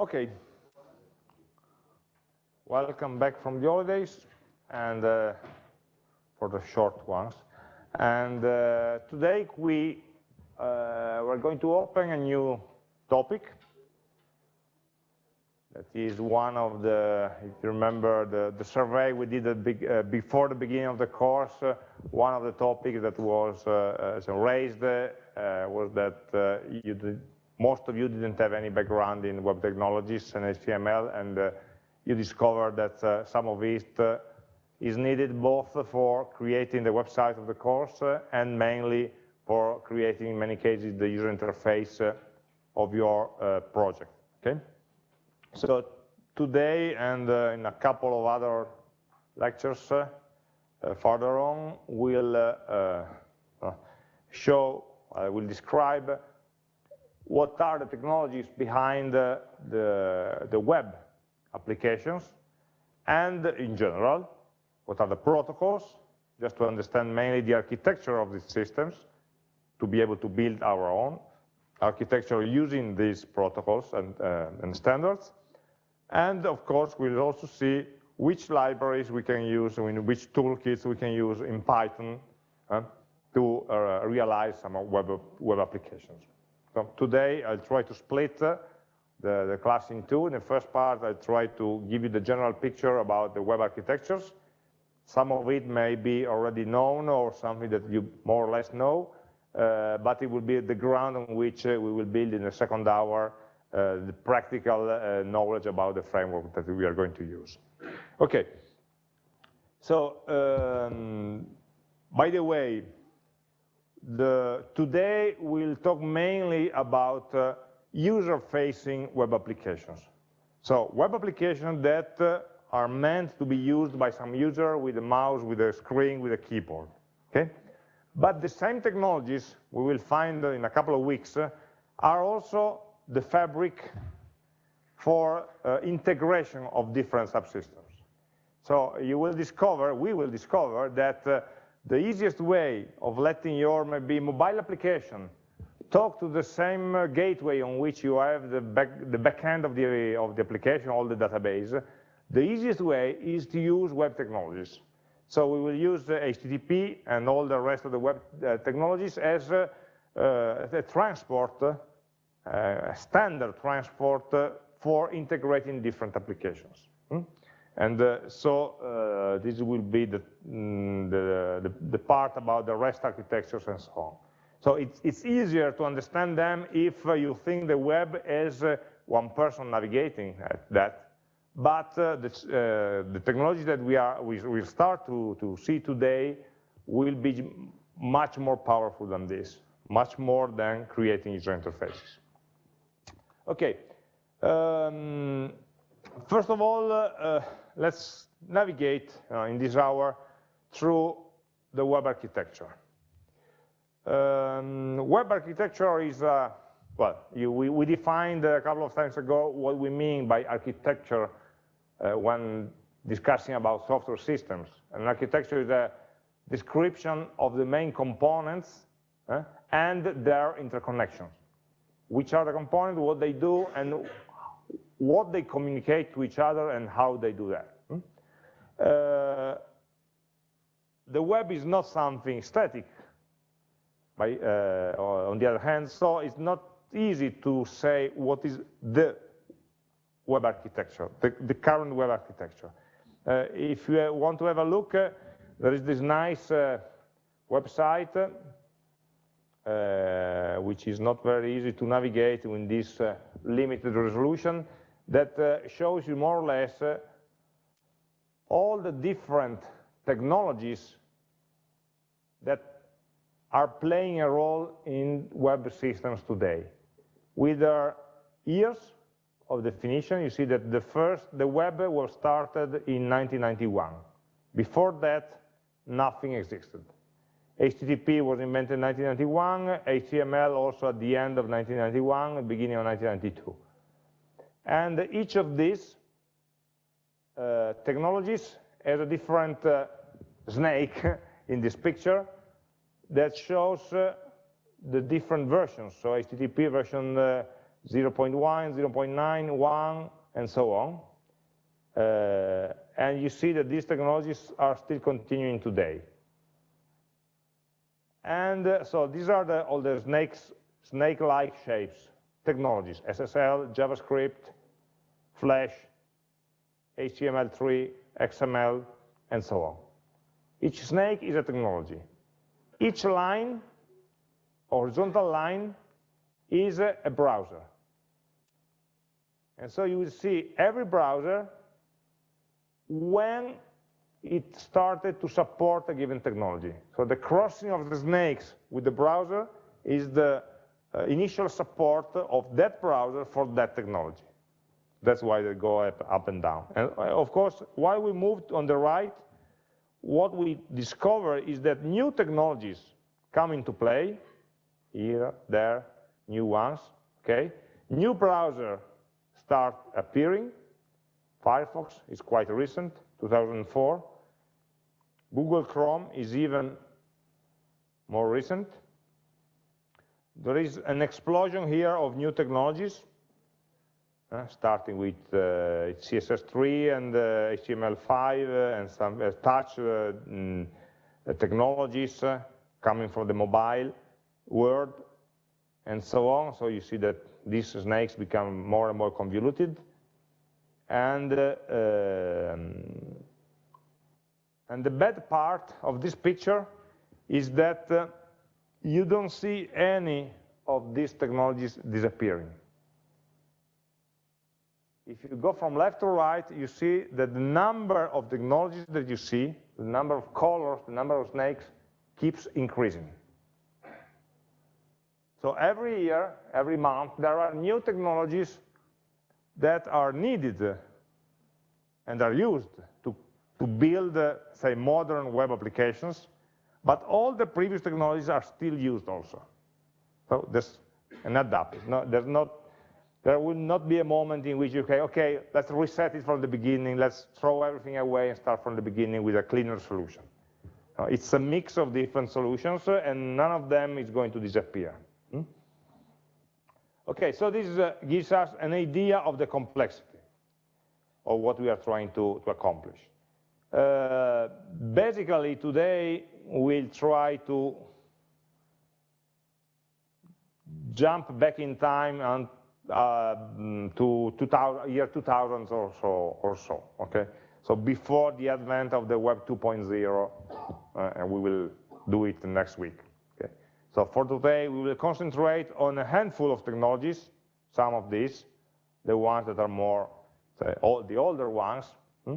Okay. Welcome back from the holidays and uh, for the short ones. And uh, today we uh, we're going to open a new topic. That is one of the, if you remember the, the survey we did big, uh, before the beginning of the course, uh, one of the topics that was uh, raised was that you did, most of you didn't have any background in web technologies and HTML, and uh, you discovered that uh, some of it uh, is needed both for creating the website of the course uh, and mainly for creating, in many cases, the user interface uh, of your uh, project, okay? So today and in a couple of other lectures further on, we'll show, I will describe what are the technologies behind the, the, the web applications, and in general, what are the protocols, just to understand mainly the architecture of these systems, to be able to build our own architecture using these protocols and, uh, and standards. And of course, we'll also see which libraries we can use, which toolkits we can use in Python uh, to uh, realize some web, web applications. So today I'll try to split uh, the, the class in two. In the first part, I'll try to give you the general picture about the web architectures. Some of it may be already known or something that you more or less know, uh, but it will be the ground on which uh, we will build in the second hour uh, the practical uh, knowledge about the framework that we are going to use. Okay, so um, by the way, the, today we'll talk mainly about uh, user-facing web applications. So web applications that uh, are meant to be used by some user with a mouse, with a screen, with a keyboard, okay? But the same technologies we will find in a couple of weeks uh, are also the fabric for uh, integration of different subsystems. So you will discover, we will discover that uh, the easiest way of letting your maybe mobile application talk to the same uh, gateway on which you have the back, the back end of the, of the application, all the database, the easiest way is to use web technologies. So we will use uh, HTTP and all the rest of the web uh, technologies as uh, uh a transport, uh, a standard transport for integrating different applications. Hmm? And uh, so uh, this will be the, mm, the, the, the, part about the REST architectures and so on. So it's, it's easier to understand them if uh, you think the web as uh, one person navigating that. But uh, the, uh, the technology that we, are, we will start to, to see today will be much more powerful than this, much more than creating user interfaces. Okay. Um, first of all, let's navigate uh, in this hour through the web architecture. Um, web architecture is, uh, well, you, we, we, defined a couple of times ago what we mean by architecture uh, when discussing about software systems. An architecture is a description of the main components uh, and their interconnections. Which are the components, what they do, and what they communicate to each other and how they do that. Hmm? Uh, the web is not something static, by, uh, on the other hand, so it's not easy to say what is the web architecture, the, the current web architecture. Uh, if you want to have a look, uh, there is this nice uh, website, uh, which is not very easy to navigate in this limited resolution, that uh, shows you more or less uh, all the different technologies that are playing a role in web systems today. With their years of definition, you see that the first, the web was started in 1991. Before that, nothing existed. HTTP was invented in 1991, HTML also at the end of 1991, beginning of 1992. And each of these uh, technologies has a different uh, snake in this picture that shows uh, the different versions. So HTTP version uh, 0.1, 0.9, 1, and so on. Uh, and you see that these technologies are still continuing today. And uh, so these are the, all the snakes, snake-like shapes, technologies, SSL, JavaScript, Flash, HTML3, XML, and so on. Each snake is a technology. Each line, horizontal line, is a, browser. And so you will see every browser when it started to support a given technology. So the crossing of the snakes with the browser is the uh, initial support of that browser for that technology. That's why they go up, up and down. And uh, of course, while we moved on the right, what we discover is that new technologies come into play, here, there, new ones, okay? New browser start appearing. Firefox is quite recent, 2004. Google Chrome is even more recent. There is an explosion here of new technologies, starting with uh, CSS3 and uh, HTML5 uh, and some uh, touch uh, mm, technologies coming from the mobile world and so on. So you see that these snakes become more and more convoluted. And um, and the bad part of this picture is that uh, you don't see any of these technologies disappearing. If you go from left to right, you see that the number of technologies that you see, the number of colors, the number of snakes, keeps increasing. So every year, every month, there are new technologies that are needed and are used to to build, uh, say, modern web applications, but all the previous technologies are still used also. So there's an adapt. No, there's not, there will not be a moment in which you say, okay, let's reset it from the beginning, let's throw everything away and start from the beginning with a cleaner solution. It's a mix of different solutions, uh, and none of them is going to disappear. Hmm? Okay, so this uh, gives us an idea of the complexity of what we are trying to, to accomplish. Uh, basically, today we'll try to jump back in time and uh, to 2000, year 2000 or so, or so, okay? So before the advent of the Web 2.0, uh, and we will do it next week, okay? So for today, we will concentrate on a handful of technologies, some of these, the ones that are more, say, all, the older ones, hmm?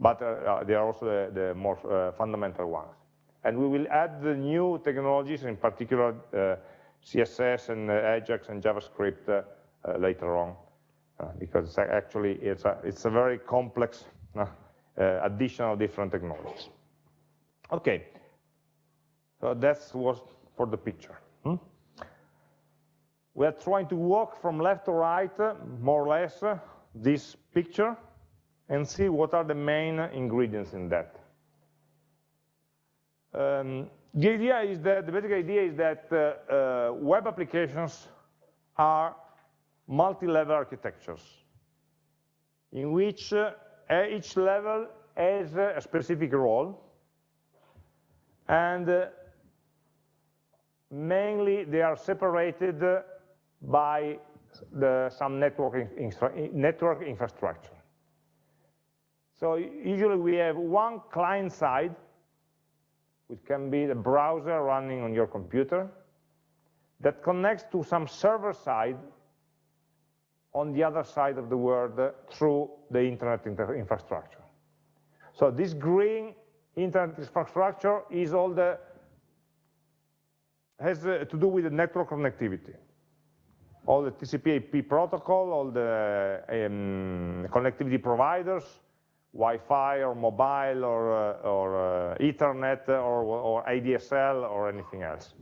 but uh, uh, they are also the, the more uh, fundamental ones. And we will add the new technologies, in particular CSS and Ajax and JavaScript later on, because actually it's a, it's a very complex addition of different technologies. Okay, so that's what for the picture. Hmm? We are trying to walk from left to right, more or less, this picture, and see what are the main ingredients in that. Um, the idea is that, the basic idea is that uh, uh, web applications are multi-level architectures in which uh, each level has a specific role and uh, mainly they are separated by the, some network, network infrastructure. So usually we have one client side, which can be the browser running on your computer, that connects to some server side on the other side of the world through the internet infrastructure. So this green internet infrastructure is all the has uh, to do with the network connectivity. All the TCP IP protocol, all the um, connectivity providers, Wi-Fi or mobile or, uh, or uh, Ethernet or, or ADSL or anything else.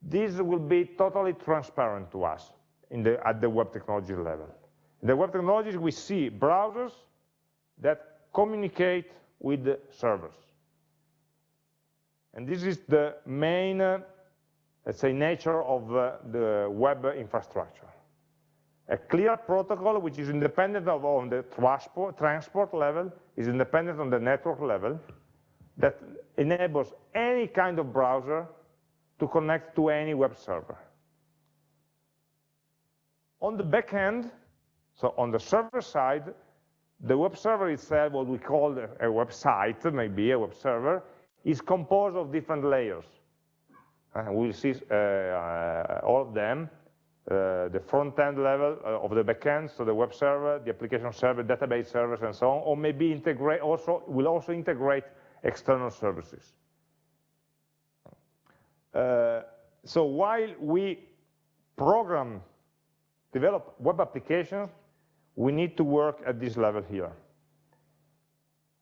This will be totally transparent to us the, at the web technology level. In the web technologies, we see browsers that communicate with the servers. And this is the main, uh, let's say, nature of uh, the web infrastructure. a clear protocol which is independent of on the transport, transport level, is independent on the network level, that enables any kind of browser to connect to any web server. On the back end, so on the server side, the web server itself, what we call a website, maybe a web server, is composed of different layers. And we'll see uh, uh, all of them, uh, the front-end level uh, of the backend, so the web server, the application server, database servers, and so on, or maybe integrate also will also integrate external services. Uh, so while we program, develop web applications, we need to work at this level here.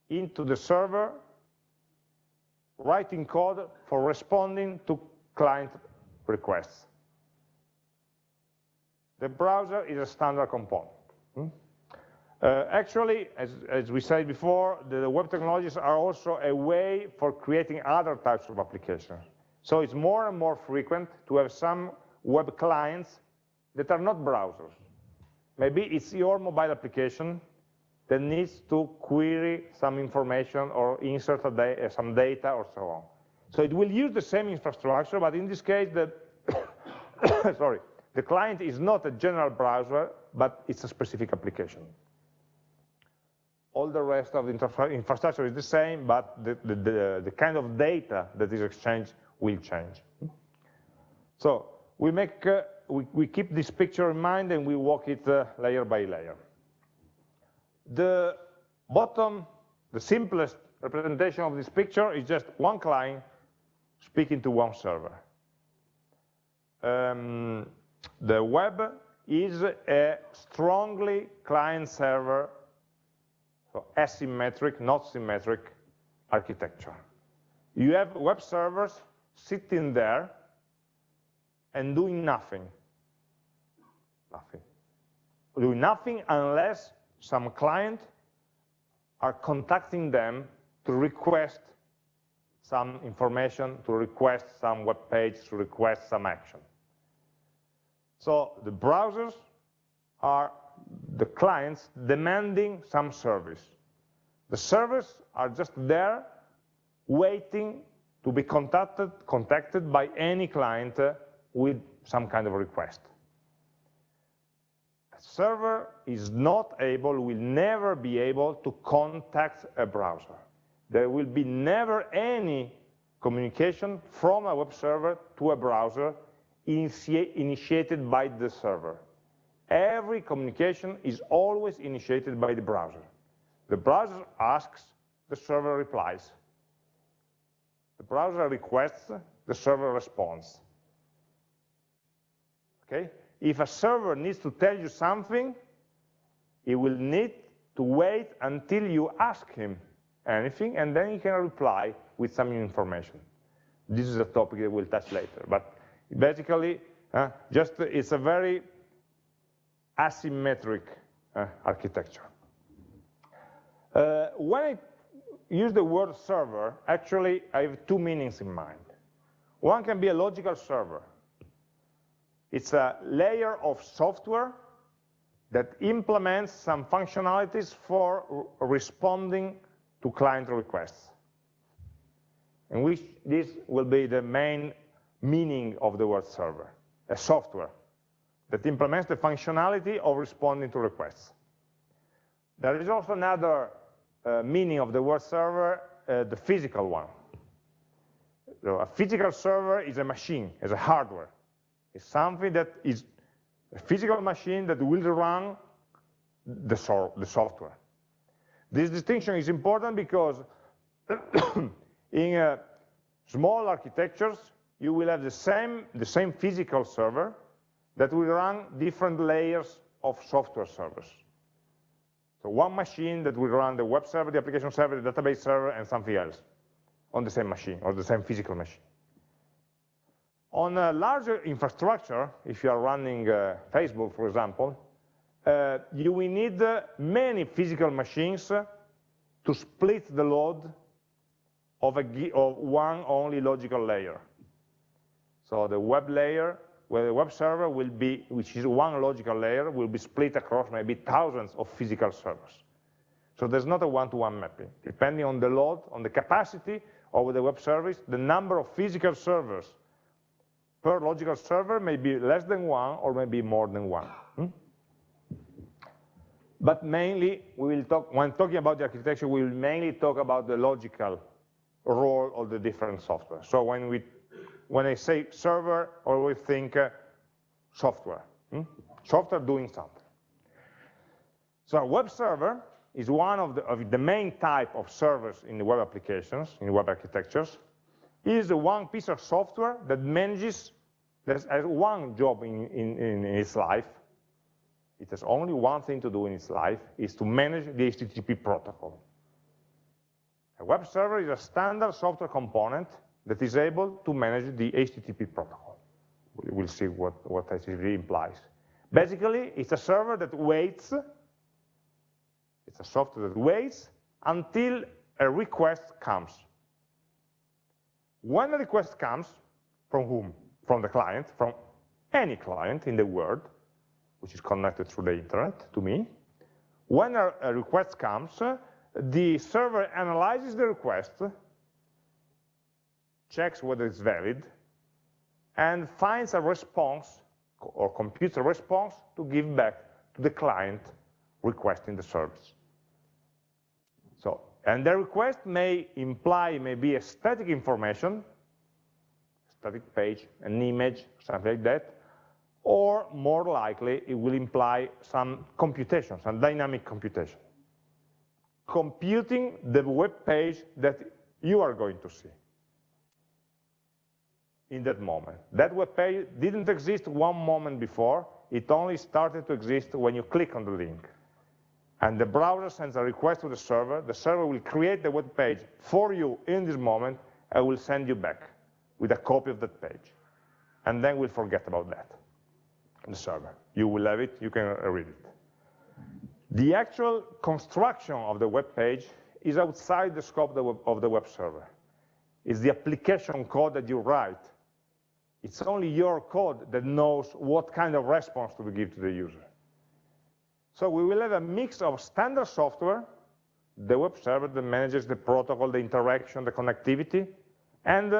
Into the server, writing code for responding to client requests. The browser is a standard component. Hmm? Uh, actually, as, as, we said before, the, the web technologies are also a way for creating other types of applications. So it's more and more frequent to have some web clients that are not browsers. Maybe it's your mobile application that needs to query some information or insert da some data or so on. So it will use the same infrastructure, but in this case, the, sorry, the client is not a general browser, but it's a specific application all the rest of the infrastructure is the same, but the, the, the, the, kind of data that is exchanged will change. So we make, uh, we, we, keep this picture in mind and we walk it uh, layer by layer. The bottom, the simplest representation of this picture is just one client speaking to one server. Um, the web is a strongly client-server so asymmetric, not symmetric architecture. You have web servers sitting there and doing nothing. Nothing. Doing nothing unless some client are contacting them to request some information, to request some web page, to request some action. So the browsers are the clients demanding some service. The servers are just there waiting to be contacted, contacted by any client uh, with some kind of request. Server is not able, will never be able to contact a browser. There will be never any communication from a web server to a browser initiated by the server every communication is always initiated by the browser. The browser asks, the server replies. The browser requests, the server responds. Okay? If a server needs to tell you something, he will need to wait until you ask him anything, and then he can reply with some information. This is a topic that we'll touch later. But basically, uh, just it's a very asymmetric uh, architecture. Uh, when I use the word server, actually I have two meanings in mind. One can be a logical server. It's a layer of software that implements some functionalities for responding to client requests. And which this will be the main meaning of the word server, a software that implements the functionality of responding to requests. There is also another uh, meaning of the word server, uh, the physical one. So a physical server is a machine, is a hardware. It's something that is a physical machine that will run the, so the software. This distinction is important because in uh, small architectures, you will have the same, the same physical server, that will run different layers of software servers. So one machine that will run the web server, the application server, the database server, and something else on the same machine, or the same physical machine. On a larger infrastructure, if you are running uh, Facebook, for example, uh, you will need uh, many physical machines to split the load of, a, of one only logical layer. So the web layer where the web server will be, which is one logical layer, will be split across maybe thousands of physical servers. So there's not a one-to-one -one mapping. Depending on the load, on the capacity of the web service, the number of physical servers per logical server may be less than one or maybe more than one. Hmm? But mainly, we will talk, when talking about the architecture, we will mainly talk about the logical role of the different software. So when we when I say server, always think uh, software. Hmm? Software doing something. So web server is one of the, of the main type of servers in the web applications, in web architectures, is one piece of software that manages, that has one job in, in, in its life, it has only one thing to do in its life, is to manage the HTTP protocol. A web server is a standard software component that is able to manage the HTTP protocol. We'll see what, what HTTP implies. Basically, it's a server that waits, it's a software that waits until a request comes. When a request comes, from whom? From the client, from any client in the world, which is connected through the internet to me. When a, request comes, the server analyzes the request, checks whether it's valid, and finds a response or computes a response to give back to the client requesting the service. And the request may imply maybe a static information, static page, an image, something like that, or more likely it will imply some computation, some dynamic computation. Computing the web page that you are going to see in that moment. That web page didn't exist one moment before, it only started to exist when you click on the link. And the browser sends a request to the server, the server will create the web page for you in this moment, and will send you back with a copy of that page. And then we'll forget about that, the server. You will have it, you can read it. The actual construction of the web page is outside the scope of the web, of the web server. It's the application code that you write it's only your code that knows what kind of response to give to the user. So we will have a mix of standard software, the web server that manages the protocol, the interaction, the connectivity, and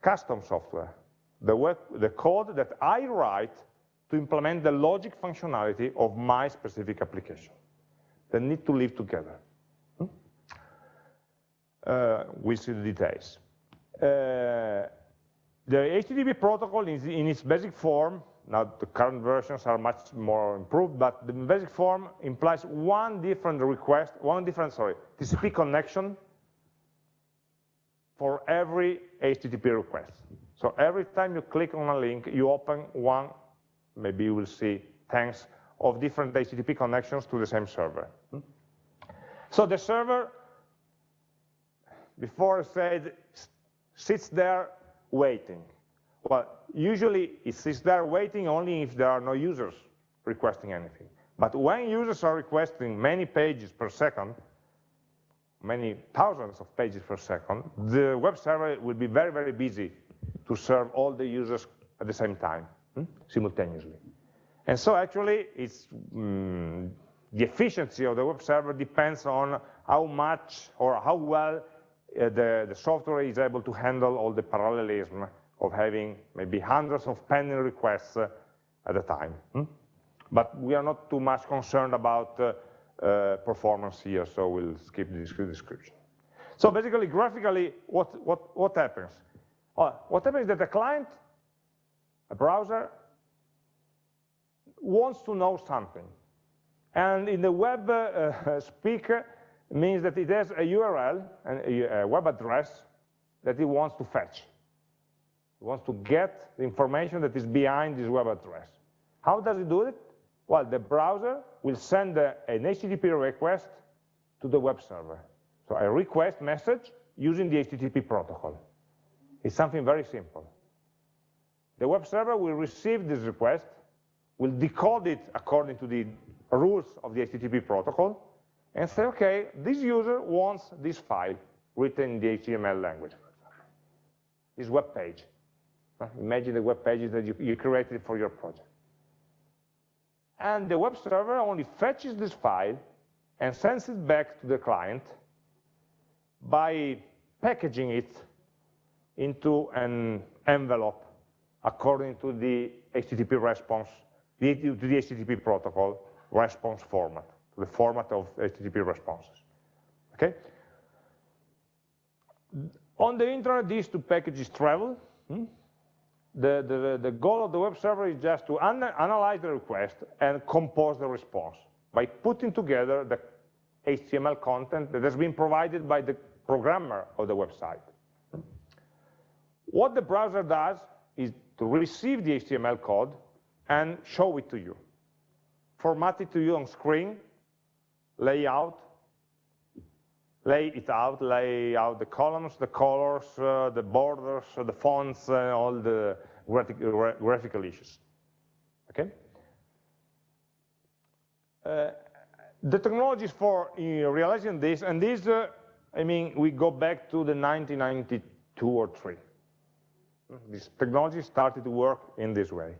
custom software, the, web, the code that I write to implement the logic functionality of my specific application. They need to live together. Hmm? Uh, we'll see the details. Uh, the HTTP protocol is in its basic form, now the current versions are much more improved, but the basic form implies one different request, one different, sorry, TCP connection for every HTTP request. So every time you click on a link, you open one, maybe you will see thanks of different HTTP connections to the same server. So the server, before I said, sits there waiting. Well, usually it sits there waiting only if there are no users requesting anything. But when users are requesting many pages per second, many thousands of pages per second, the web server will be very, very busy to serve all the users at the same time, hmm? simultaneously. And so actually, it's mm, the efficiency of the web server depends on how much or how well uh, the, the software is able to handle all the parallelism of having maybe hundreds of pending requests uh, at a time. Hmm? But we are not too much concerned about uh, uh, performance here, so we'll skip the description. So basically, graphically, what, what, what happens? Uh, what happens is that the client, a browser, wants to know something. And in the web uh, speak, means that it has a URL, and a web address, that it wants to fetch. It wants to get the information that is behind this web address. How does it do it? Well, the browser will send a, an HTTP request to the web server. So a request message using the HTTP protocol. It's something very simple. The web server will receive this request, will decode it according to the rules of the HTTP protocol, and say, okay, this user wants this file written in the HTML language, this web page. Imagine the web pages that you, you created for your project. And the web server only fetches this file and sends it back to the client by packaging it into an envelope according to the HTTP response, to the HTTP protocol response format, the format of HTTP responses. Okay? On the internet, these two packages travel. Hmm? The, the, the goal of the web server is just to an analyze the request and compose the response by putting together the HTML content that has been provided by the programmer of the website. What the browser does is to receive the HTML code and show it to you. Format it to you on screen, lay out, lay it out, lay out the columns, the colors, uh, the borders, the fonts, uh, all the graphic, graphical issues. Okay? Uh, the technologies for uh, realizing this, and this, uh, I mean, we go back to the 1992 or 3. This technology started to work in this way.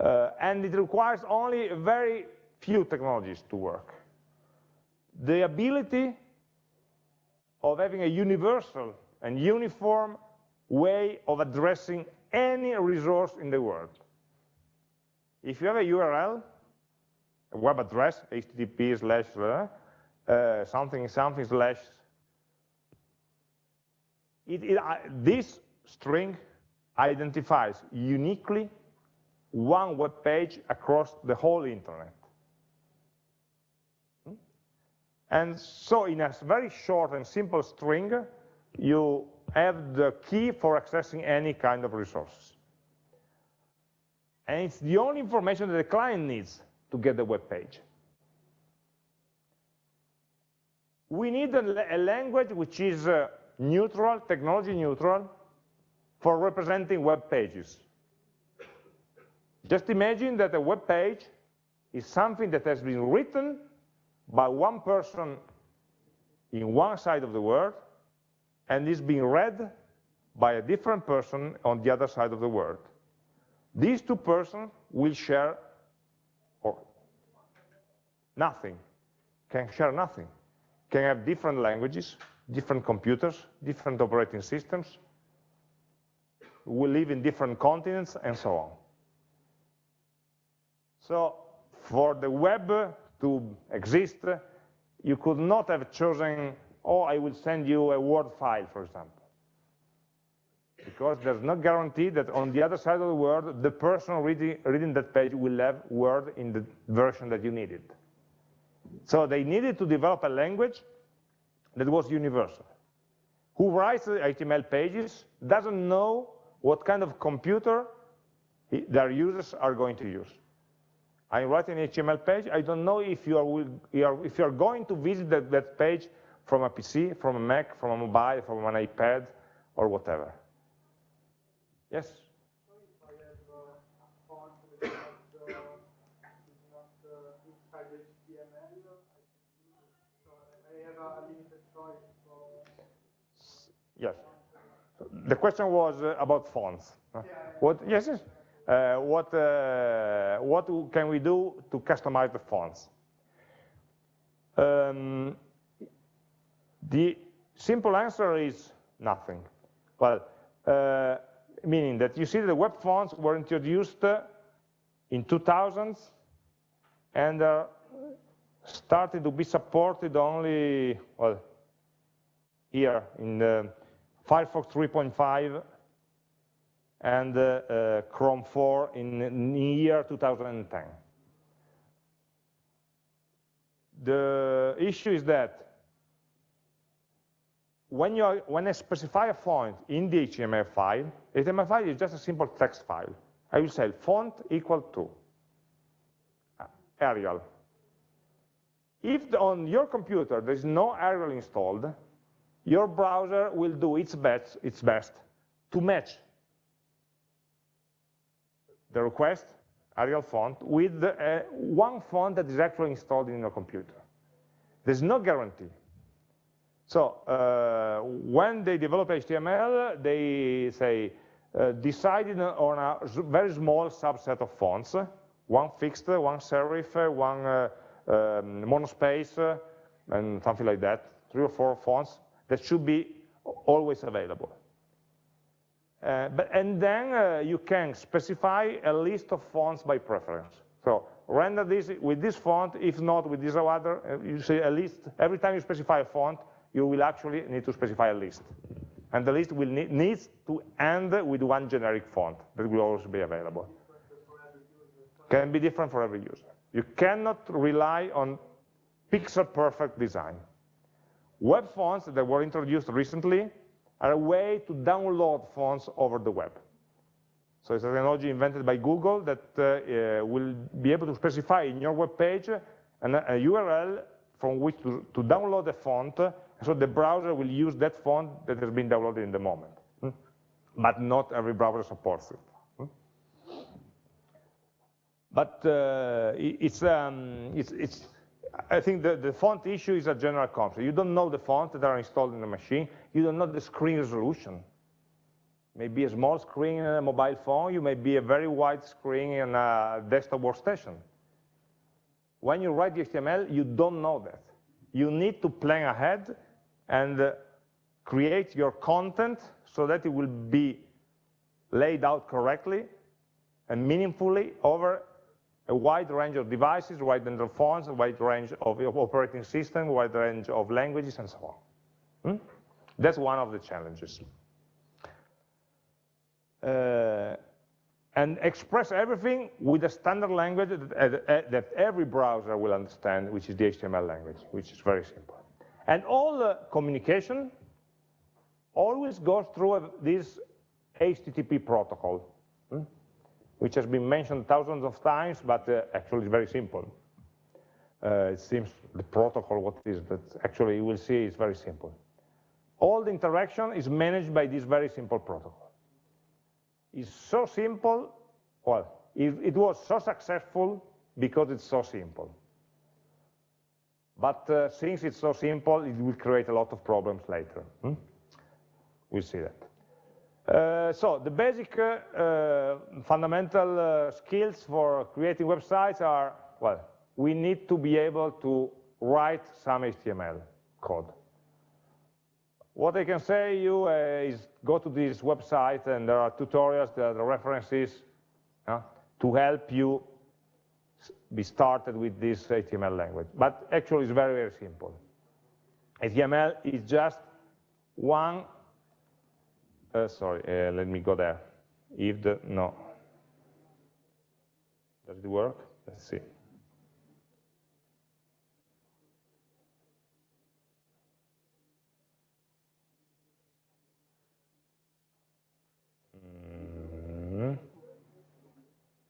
Uh, and it requires only very few technologies to work. The ability of having a universal and uniform way of addressing any resource in the world. If you have a URL, a web address, http slash uh, uh, something something slash, it, it, uh, this string identifies uniquely one web page across the whole internet. Hmm? And so in a very short and simple string, you have the key for accessing any kind of resources. And it's the only information that the client needs to get the web page. We need a, a language which is uh, neutral, technology neutral, for representing web pages. Just imagine that a web page is something that has been written by one person in one side of the world and is being read by a different person on the other side of the world. These two persons will share or nothing, can share nothing, can have different languages, different computers, different operating systems, will live in different continents, and so on. So for the web to exist, you could not have chosen, oh, I will send you a Word file, for example. Because there's no guarantee that on the other side of the world, the person reading, reading that page will have Word in the version that you needed. So they needed to develop a language that was universal. Who writes HTML pages doesn't know what kind of computer their users are going to use. I'm writing an HTML page. I don't know if you are, if you are going to visit that, that page from a PC, from a Mac, from a mobile, from an iPad, or whatever. Yes? Yes the question was uh, about fonts. Yeah. What? Yes, yes. Uh, what uh, what can we do to customize the fonts? Um, the simple answer is nothing. Well, uh, meaning that you see the web fonts were introduced in 2000 and uh, started to be supported only well here in the Firefox 3.5 and uh, uh, Chrome 4 in, in year 2010. The issue is that when, you are, when I specify a font in the HTML file, HTML file is just a simple text file. I will say font equal to Arial. If the, on your computer there is no Arial installed, your browser will do its best, its best to match the request, Arial font, with uh, one font that is actually installed in your computer. There's no guarantee. So uh, when they develop HTML, they say, uh, decided on a very small subset of fonts, one fixed, one serif, one uh, um, monospace, and something like that, three or four fonts that should be always available. Uh, but, and then uh, you can specify a list of fonts by preference. So render this with this font, if not with this other, uh, you see a list, every time you specify a font, you will actually need to specify a list. And the list will need, needs to end with one generic font that will always be available. Can be different for every user. You cannot rely on pixel perfect design. Web fonts that were introduced recently are a way to download fonts over the web. So it's a technology invented by Google that uh, uh, will be able to specify in your web page an, a URL from which to, to download a font, so the browser will use that font that has been downloaded in the moment. Hmm? But not every browser supports it. Hmm? But uh, it's, um, it's, it's, I think the, the font issue is a general concept. You don't know the fonts that are installed in the machine. You don't know the screen resolution. Maybe a small screen in a mobile phone, you may be a very wide screen in a desktop workstation. When you write the HTML, you don't know that. You need to plan ahead and uh, create your content so that it will be laid out correctly and meaningfully over a wide range of devices, wide range of phones, a wide range of operating systems, wide range of languages, and so on. Hmm? That's one of the challenges. Uh, and express everything with a standard language that, that, every browser will understand, which is the HTML language, which is very simple. And all the communication always goes through this HTTP protocol, hmm? Which has been mentioned thousands of times, but uh, actually it's very simple. Uh, it seems the protocol, what it is, but actually you will see it's very simple. All the interaction is managed by this very simple protocol It's so simple, well, it, it, was so successful because it's so simple. But uh, since it's so simple, it will create a lot of problems later. Hmm? We'll see that. Uh, so the basic uh, uh fundamental uh, skills for creating websites are, well, we need to be able to write some HTML code. What I can say you is go to this website and there are tutorials, there are references to help you be started with this HTML language. But actually it's very, very simple. HTML is just one, uh, sorry, uh, let me go there. If the, no. Does it work? Let's see.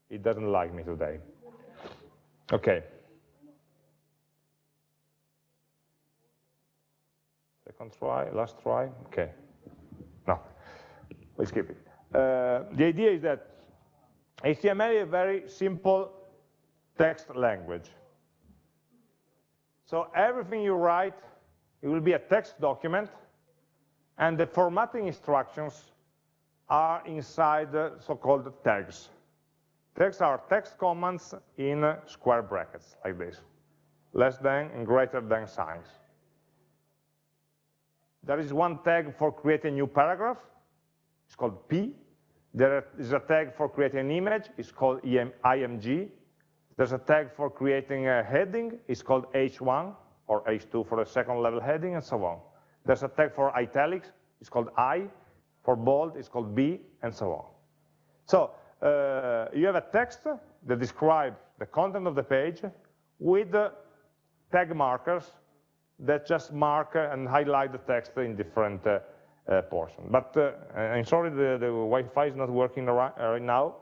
It doesn't like me today. Okay. Second try, last try, okay. We skip it. Uh, the idea is that HTML is a very simple text language. So everything you write, it will be a text document, and the formatting instructions are inside the so-called tags. Tags are text commands in square brackets, like this. Less than and greater than signs. There is one tag for creating a new paragraph. It's called P. There is a tag for creating an image. It's called IMG. There's a tag for creating a heading. It's called H1 or H2 for the second level heading and so on. There's a tag for italics. It's called I. For bold, it's called B, and so on. So uh, you have a text that describes the content of the page with tag markers that just mark and highlight the text in different uh, uh, portions. But uh, I'm sorry, the, the Wi-Fi is not working right, right now,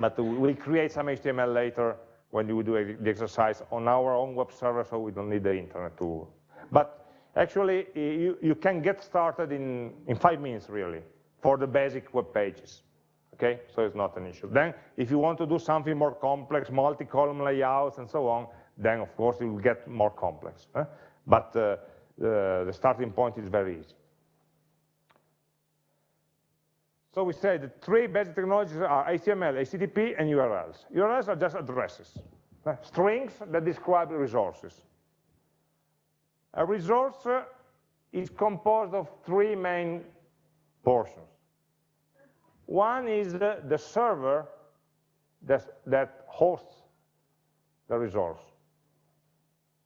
but we'll create some HTML later when you do the exercise on our own web server, so we don't need the internet to. But actually, you, you can get started in, in five minutes, really, for the basic web pages okay? So it's not an issue. Then if you want to do something more complex, multi-column layouts and so on, then of course it will get more complex. But uh, the, the starting point is very easy. So we say the three basic technologies are HTML, HTTP, and URLs. URLs are just addresses, strings that describe resources. A resource is composed of three main portions. One is the, server that hosts the resource.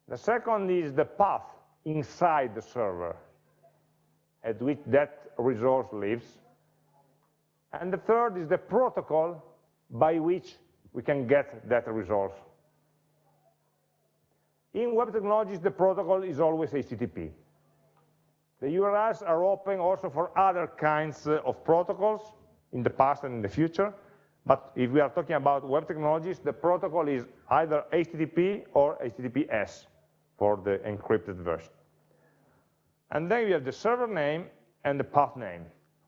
The second is the path inside the server at which that resource lives. And the third is the protocol by which we can get that resource. In web technologies, the protocol is always HTTP. The URLs are open also for other kinds of protocols in the past and in the future. But if we are talking about web technologies, the protocol is either HTTP or HTTPS for the encrypted version. And then you have the server name and the path name.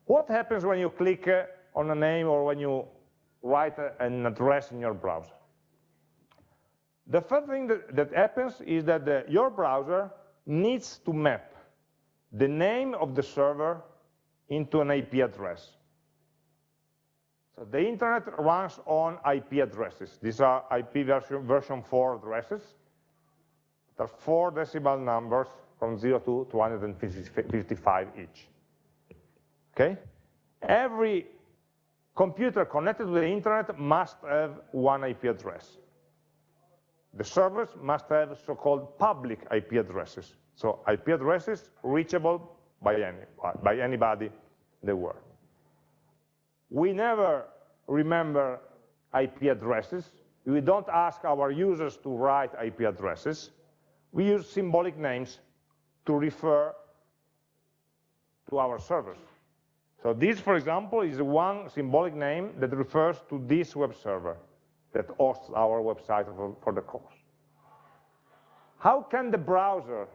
What happens when you click uh, on a name or when you write an address in your browser? The first thing that, that happens is that the, your browser needs to map the name of the server into an IP address. So the internet runs on IP addresses. These are IP version, version 4 addresses. There are four decimal numbers from 0 to 255 each. Okay? Every computer connected to the internet must have one IP address. The servers must have so-called public IP addresses. So IP addresses reachable by, any, by anybody in the world. We never remember IP addresses. We don't ask our users to write IP addresses. We use symbolic names to refer to our servers. So this, for example, is one symbolic name that refers to this web server that hosts our website for, for the course. How can the browser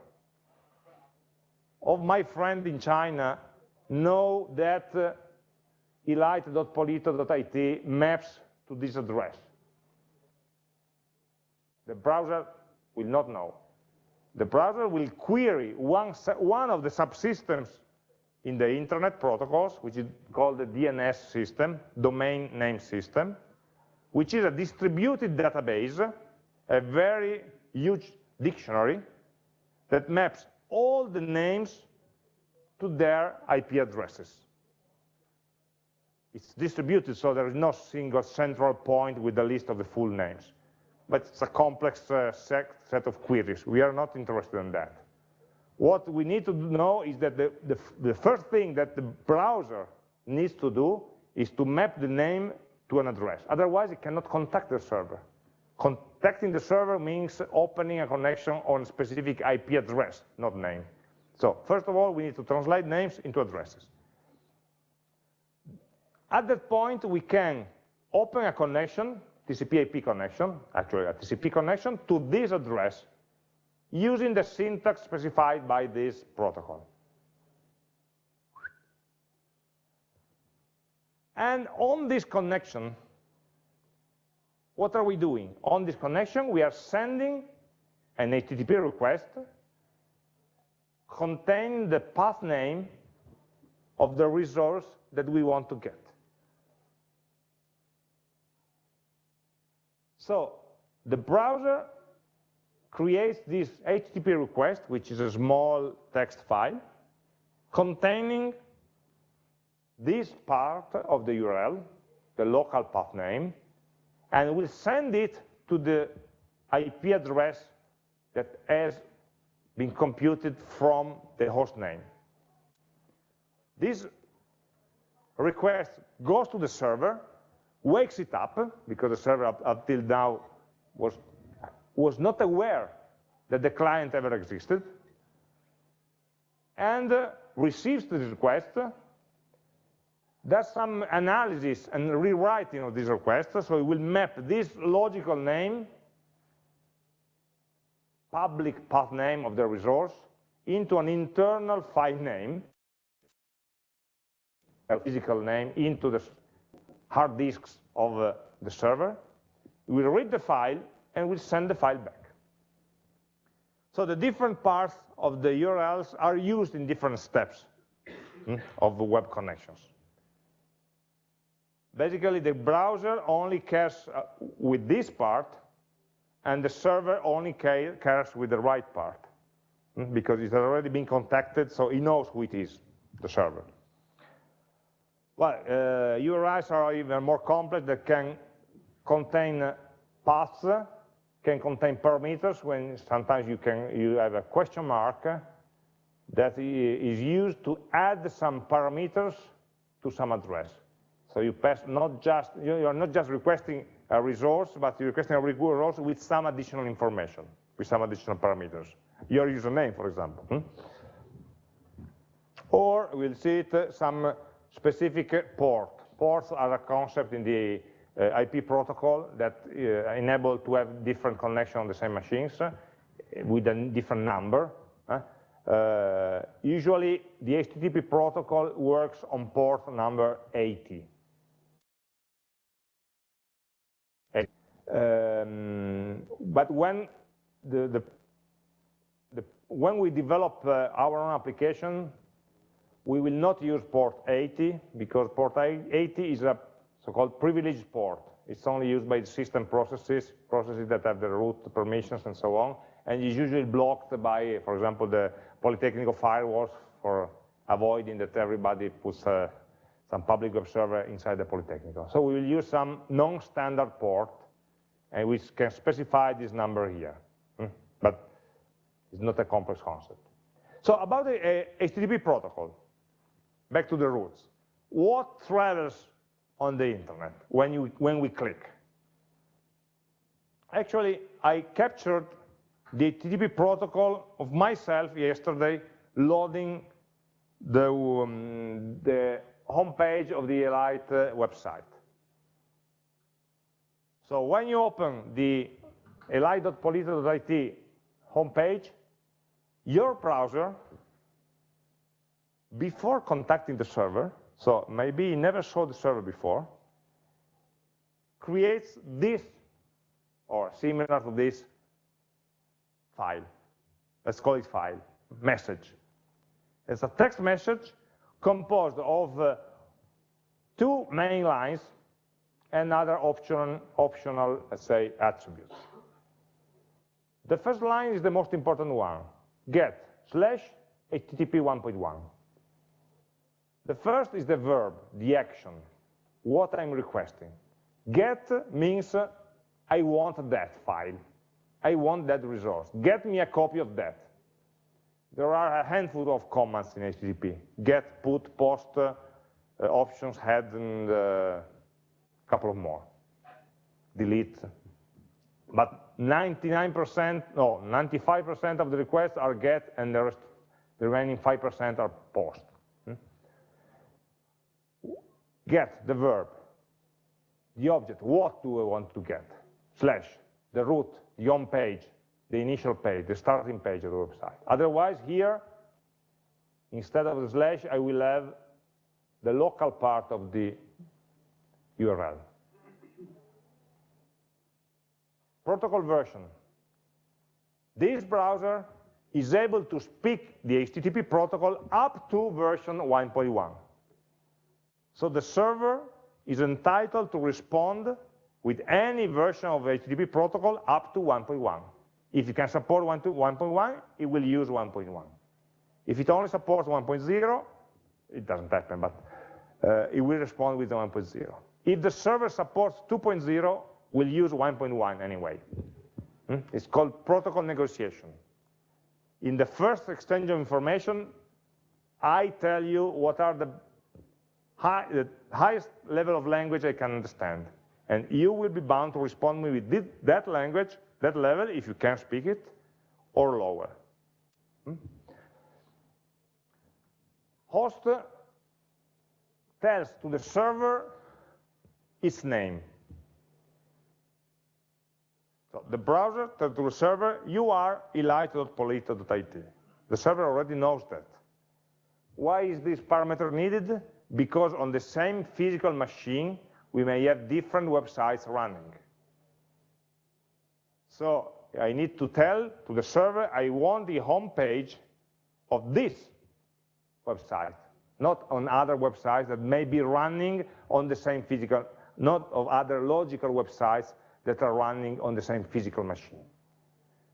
of my friend in China know that uh, elite.polito.it maps to this address? The browser will not know. The browser will query one, one of the subsystems in the internet protocols, which is called the DNS system, domain name system, which is a distributed database, a very huge dictionary that maps all the names to their IP addresses. It's distributed, so there is no single central point with a list of the full names. But it's a complex uh, set, set of queries. We are not interested in that. What we need to know is that the, the, the first thing that the browser needs to do is to map the name to an address. Otherwise, it cannot contact the server. Contacting the server means opening a connection on a specific IP address, not name. So first of all, we need to translate names into addresses. At that point, we can open a connection, TCP IP connection, actually a TCP connection, to this address using the syntax specified by this protocol. And on this connection, what are we doing? On this connection, we are sending an HTTP request containing the path name of the resource that we want to get. So the browser creates this HTTP request, which is a small text file, containing this part of the URL, the local path name, and will send it to the IP address that has been computed from the host name. This request goes to the server, wakes it up, because the server up, till now was was not aware that the client ever existed, and uh, receives the request, does some analysis and rewriting of this request, so it will map this logical name, public path name of the resource, into an internal file name, a physical name, into the hard disks of uh, the server. We will read the file, and we'll send the file back. So the different parts of the URLs are used in different steps hmm, of the web connections. basically the browser only cares uh, with this part, and the server only cares with the right part, hmm, because it's already been contacted, so it knows who it is, the server. Well, uh, URIs are even more complex They can contain paths, can contain parameters when sometimes you can you have a question mark that is used to add some parameters to some address. So you pass not just you are not just requesting a resource, but you're requesting a resource with some additional information, with some additional parameters. Your username, for example. Hmm? Or we'll see it uh, some specific port. Ports are a concept in the IP protocol that uh, enable to have different connection on the same machines uh, with a different number. Uh, usually the HTTP protocol works on port number 80. Um, but when the, the, the, when we develop uh, our own application, we will not use port 80 because port 80 is a so-called privileged port. It's only used by the system processes, processes that have the root permissions and so on, and is usually blocked by, for example, the Polytechnic firewalls for avoiding that everybody puts uh, some public web server inside the Polytechnic. So we will use some non-standard port, and we can specify this number here. Hmm? But it's not a complex concept. So about the uh, HTTP protocol, back to the roots. What travels on the internet when, you, when we click? Actually, I captured the HTTP protocol of myself yesterday loading the, um, the homepage of the Elite uh, website. So when you open the elite.polito.it homepage, your browser before contacting the server, so maybe never saw the server before, creates this, or similar to this, file. Let's call it file, message. It's a text message composed of uh, two main lines and other option, optional, let's say, attributes. The first line is the most important one, get slash HTTP 1.1. The first is the verb, the action, what I'm requesting. Get means I want that file. I want that resource. Get me a copy of that. There are a handful of commands in HTTP. Get, put, post, uh, options, head, and uh, a couple of more. Delete. But 99%, no, 95% of the requests are get, and the, rest, the remaining 5% are post get the verb, the object, what do I want to get, slash, the root, the home page, the initial page, the starting page of the website. Otherwise, here, instead of the slash, I will have the local part of the URL. Protocol version. This browser is able to speak the HTTP protocol up to version 1.1. So the server is entitled to respond with any version of HTTP protocol up to 1.1. If it can support 1.1, it will use 1.1. If it only supports 1.0, it doesn't happen, but uh, it will respond with 1.0. If the server supports 2.0, we'll use 1.1 anyway. Hmm? It's called protocol negotiation. In the first exchange of information, I tell you what are the high, the highest level of language I can understand. And you will be bound to respond me with that language, that level, if you can speak it, or lower. Hmm? Host tells to the server its name. So the browser tells to the server, you are elite.polito.it. The server already knows that. Why is this parameter needed? Because on the same physical machine, we may have different websites running. So I need to tell to the server, I want the home page of this website, not on other websites that may be running on the same physical, not of other logical websites that are running on the same physical machine.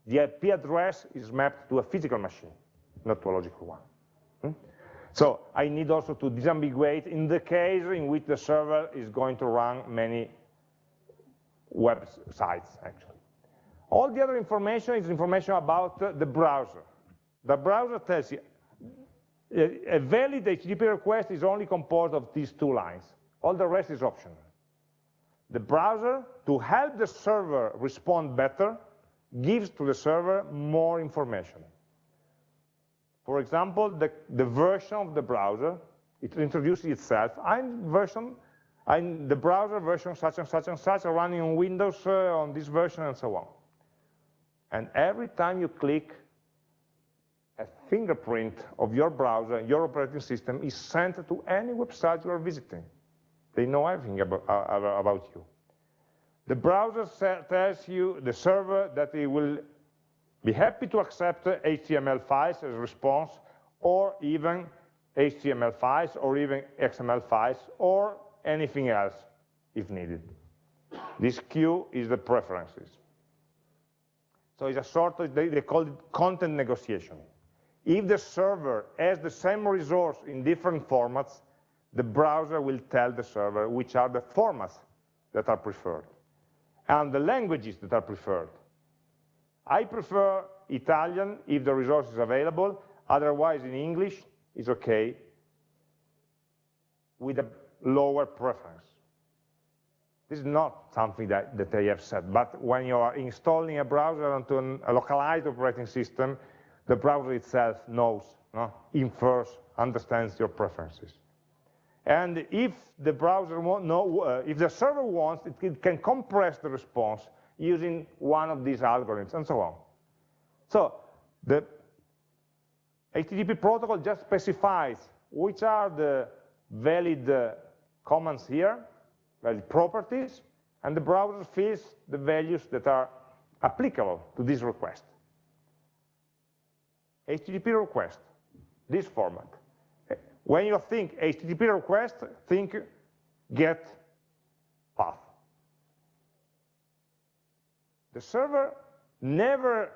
The IP address is mapped to a physical machine, not to a logical one. Hmm? So I need also to disambiguate in the case in which the server is going to run many websites, actually. All the other information is information about the browser. The browser tells you a valid HTTP request is only composed of these two lines. All the rest is optional. The browser, to help the server respond better, gives to the server more information. For example, the, the version of the browser, it introduces itself. I'm version, I'm the browser version such and such and such, running on Windows uh, on this version and so on. And every time you click, a fingerprint of your browser, your operating system is sent to any website you are visiting. They know everything about, uh, about you. The browser tells you, the server, that it will be happy to accept HTML files as a response, or even HTML files, or even XML files, or anything else if needed. This queue is the preferences. So it's a sort of, they, they call it content negotiation. If the server has the same resource in different formats, the browser will tell the server which are the formats that are preferred and the languages that are preferred. I prefer Italian if the resource is available, otherwise in English is okay with a lower preference. This is not something that, that I have said, but when you are installing a browser onto an, a localized operating system, the browser itself knows, no? infers, understands your preferences. And if the browser want, uh, if the server wants, it, it can compress the response using one of these algorithms and so on. So the HTTP protocol just specifies which are the valid uh, commands here, valid properties, and the browser fills the values that are applicable to this request. HTTP request, this format. When you think HTTP request, think get path. The server never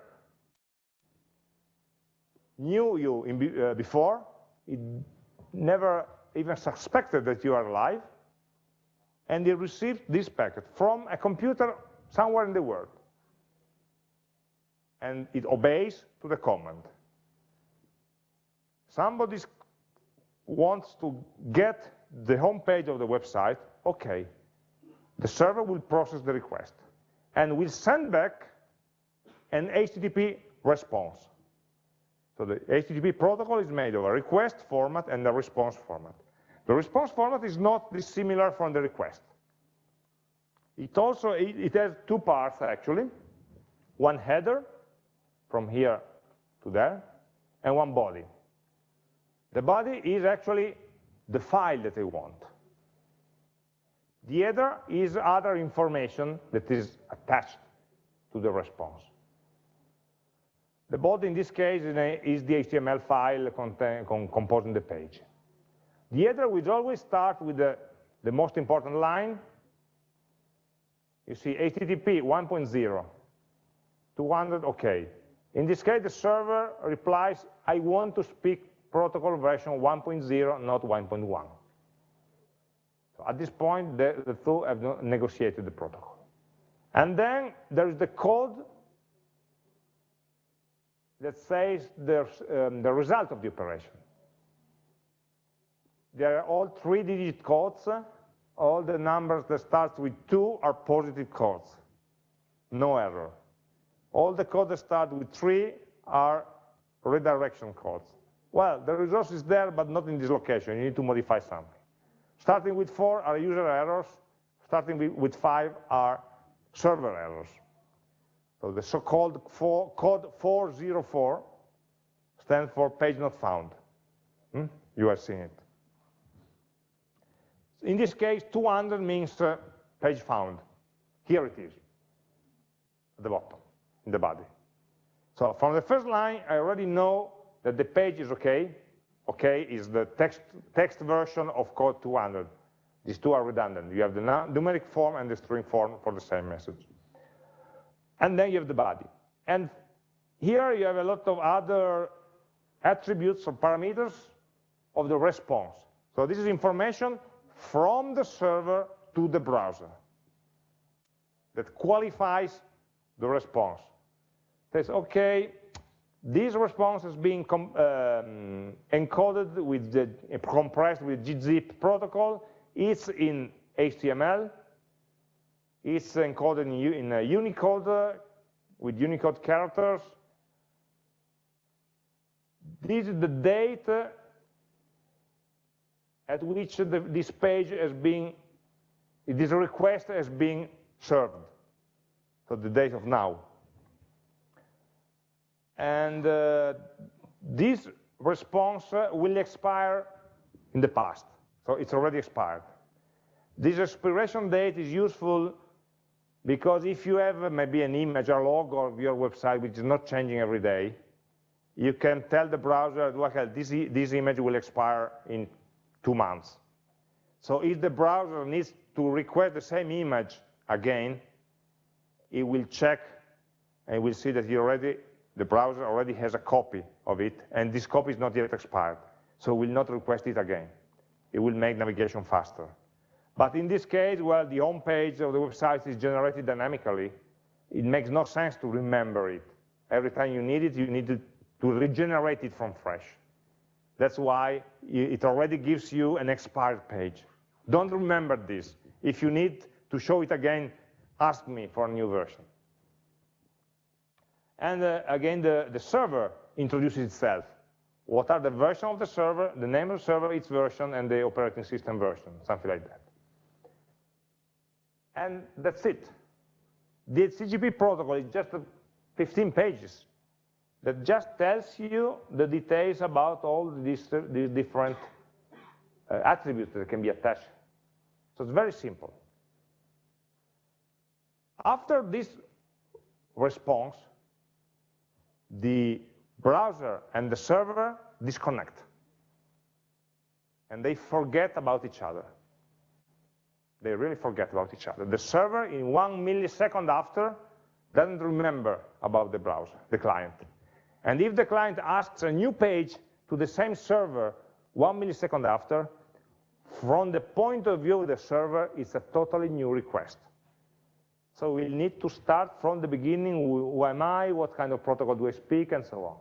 knew you in, uh, before, it never even suspected that you are alive, and it received this packet from a computer somewhere in the world. And it obeys to the command. Somebody wants to get the home page of the website, okay. The server will process the request and will send back an HTTP response. So the HTTP protocol is made of a request format and a response format. The response format is not dissimilar from the request. It also it, has two parts actually, one header from here to there, and one body. The body is actually the file that I want. The header is other information that is attached to the response. The body in this case is the HTML file composing the page. The header will always start with the, the most important line. You see HTTP 1.0, 200, okay. In this case, the server replies, I want to speak protocol version 1.0, not 1.1. So at this point, the, the two have negotiated the protocol. And then there is the code that says the, um, the result of the operation. There are all three-digit codes. All the numbers that start with two are positive codes. No error. All the codes that start with three are redirection codes. Well, the resource is there, but not in this location. You need to modify something. Starting with four are user errors. Starting with five are server errors. So the so-called code 404 stands for page not found. Hmm? You are seeing it. In this case, 200 means uh, page found. Here it is, at the bottom, in the body. So from the first line, I already know that the page is okay, okay, is the text, text version of code 200. These two are redundant. You have the numeric form and the string form for the same message. And then you have the body. And here you have a lot of other attributes or parameters of the response. So this is information from the server to the browser that qualifies the response. Says, okay, this response is being um, encoded with the compressed with gzip protocol. It's in HTML. It's encoded in, Unicode uh, with Unicode characters. This is the date at which the, this page has been, this request has been served. So the date of now. And uh, this response will expire in the past. So it's already expired. This expiration date is useful because if you have maybe an image or log of your website which is not changing every day, you can tell the browser, well, this, this image will expire in two months. So if the browser needs to request the same image again, it will check and will see that you already, the browser already has a copy of it, and this copy is not yet expired. So will not request it again. It will make navigation faster. But in this case, well, the home page of the website is generated dynamically. It makes no sense to remember it. Every time you need it, you need to, to regenerate it from fresh. That's why it already gives you an expired page. Don't remember this. If you need to show it again, ask me for a new version. And uh, again, the, the server introduces itself. What are the version of the server, the name of the server, its version, and the operating system version, something like that. And that's it. The CGP protocol is just 15 pages that just tells you the details about all these, these different uh, attributes that can be attached. So it's very simple. After this response, the browser and the server disconnect. And they forget about each other. They really forget about each other. The server, in one millisecond after, doesn't remember about the browser, the client. And if the client asks a new page to the same server one millisecond after, from the point of view of the server, it's a totally new request. So we need to start from the beginning, who am I, what kind of protocol do I speak, and so on.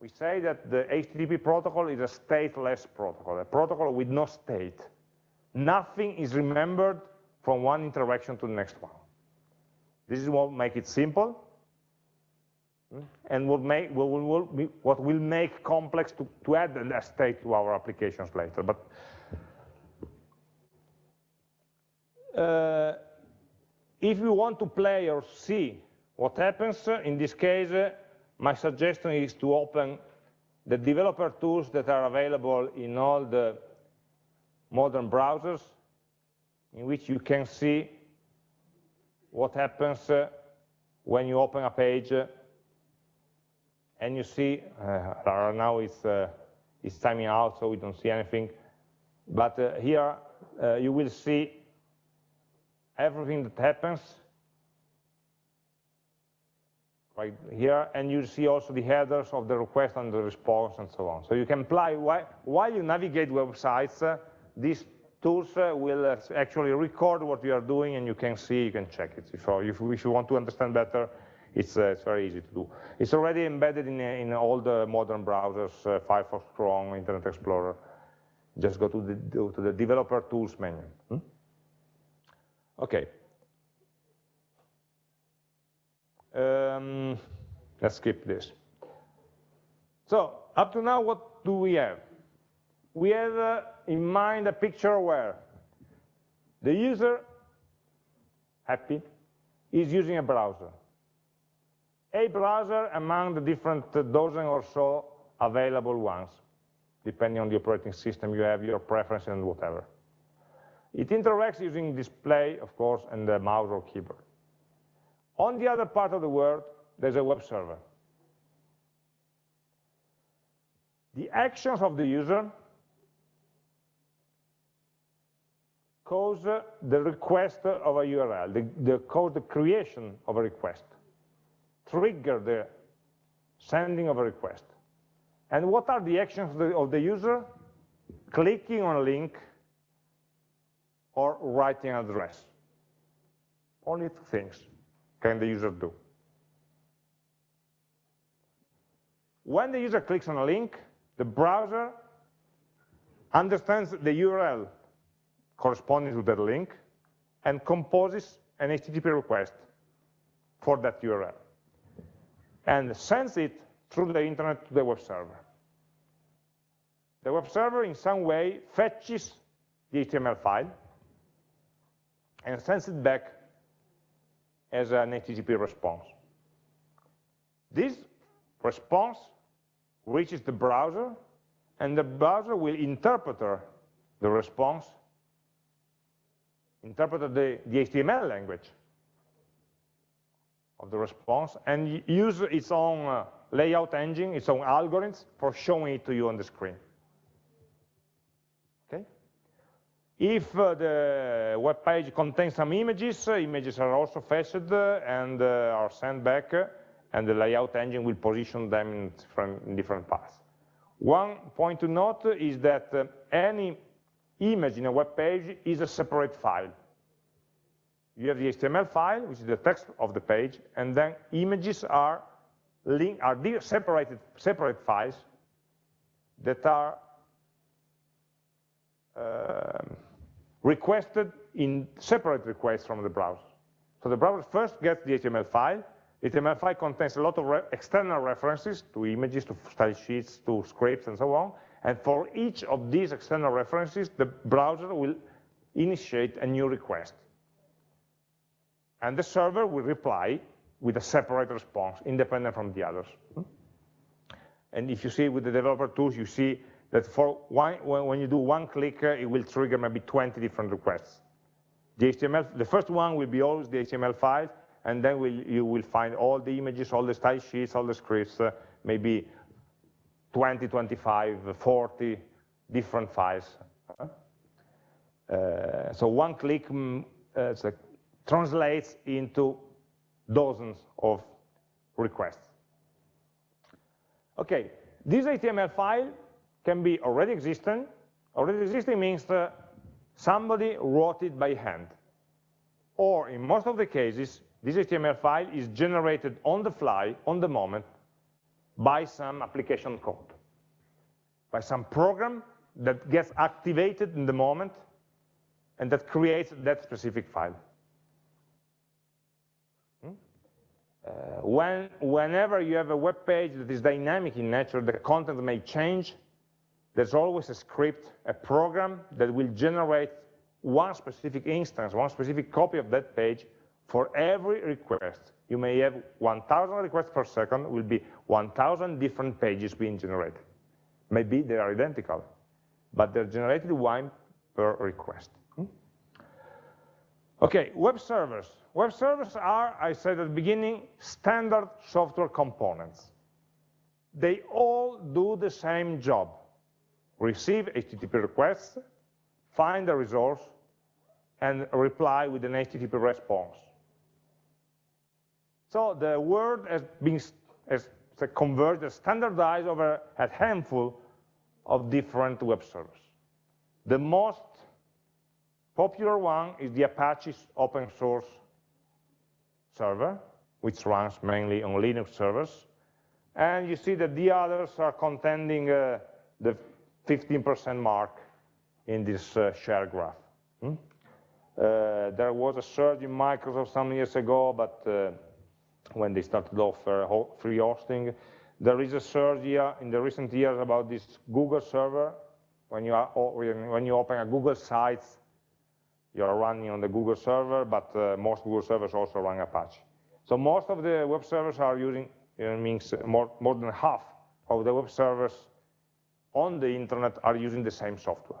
We say that the HTTP protocol is a stateless protocol, a protocol with no state. Nothing is remembered from one interaction to the next one. This is what makes it simple, and what, make, what, will, what will make complex to, to add a state to our applications later. But uh, if you want to play or see what happens, uh, in this case, uh, my suggestion is to open the developer tools that are available in all the modern browsers, in which you can see what happens uh, when you open a page uh, and you see, uh, now it's, uh, it's timing out, so we don't see anything. But here you will see everything that happens right here, and you see also the headers of the request and the response and so on. So you can apply, why while you navigate websites, uh, these tools uh, will uh, actually record what you are doing and you can see, you can check it. So if, if you want to understand better, it's, uh, it's very easy to do. It's already embedded in, in all the modern browsers, uh, Firefox, Chrome, Internet Explorer. Just go to the, to the developer tools menu. Hmm? Okay. Um, let's skip this. So up to now, what do we have? We have uh, in mind a picture where the user, happy, is using a browser. A browser among the different dozen or so available ones, depending on the operating system you have, your preference and whatever. It interacts using display, of course, and the mouse or keyboard. On the other part of the world, there's a web server. the actions of the user cause uh, the request of a URL, the, the cause the creation of a request, trigger the sending of a request. And what are the actions of the, of the user? Clicking on a link or writing an address. Only two things can the user do. When the user clicks on a link, the browser understands the URL corresponding to that link and composes an HTTP request for that URL and sends it through the internet to the web server. The web server in some way fetches the HTML file and sends it back as an HTTP response. This response reaches the browser, and the browser will interpret the response, interpret the, the HTML language of the response, and use its own uh, layout engine, its own algorithms for showing it to you on the screen. Okay? If uh, the web page contains some images, uh, images are also fetched uh, and are sent back and the layout engine will position them in different, paths. One point to note is that any image in a web page is a separate file. You have the HTML file, which is the text of the page, and then images are, link, are separated, separate files that are uh, requested in separate requests from the browser. So the browser first gets the HTML file, HTML file contains a lot of re external references to images, to style sheets, to scripts, and so on. And for each of these external references, the browser will initiate a new request. And the server will reply with a separate response, independent from the others. And if you see with the developer tools, you see that for one, when you do one click, uh, it will trigger maybe 20 different requests. The HTML, the first one will be always the HTML file, and then we'll, you will find all the images, all the style sheets, all the scripts, uh, maybe 20, 25, 40 different files. Uh, so one click mm, uh, translates into dozens of requests. Okay, this HTML file can be already existing. Already existing means that somebody wrote it by hand. Or in most of the cases, this HTML file is generated on the fly, on the moment, by some application code, by some program that gets activated in the moment and that creates that specific file. Hmm? Uh, when, whenever you have a web page that is dynamic in nature, the content may change, there's always a script, a program that will generate one specific instance, one specific copy of that page for every request, you may have 1,000 requests per second, will be 1,000 different pages being generated. Maybe they are identical, but they're generated one per request. Hmm? Okay, web servers. Web servers are, I said at the beginning, standard software components. They all do the same job. Receive HTTP requests, find the resource, and reply with an HTTP response. So the word has been has converged, has standardized over a handful of different web servers. The most popular one is the Apache open source server, which runs mainly on Linux servers. And you see that the others are contending uh, the 15% mark in this uh, share graph. Hmm? Uh, there was a surge in Microsoft some years ago, but uh, when they started to offer free hosting. There is a surge here in the recent years about this Google server. When you, are, when you open a Google site, you're running on the Google server, but uh, most Google servers also run Apache. So most of the web servers are using, it means more, more than half of the web servers on the internet are using the same software.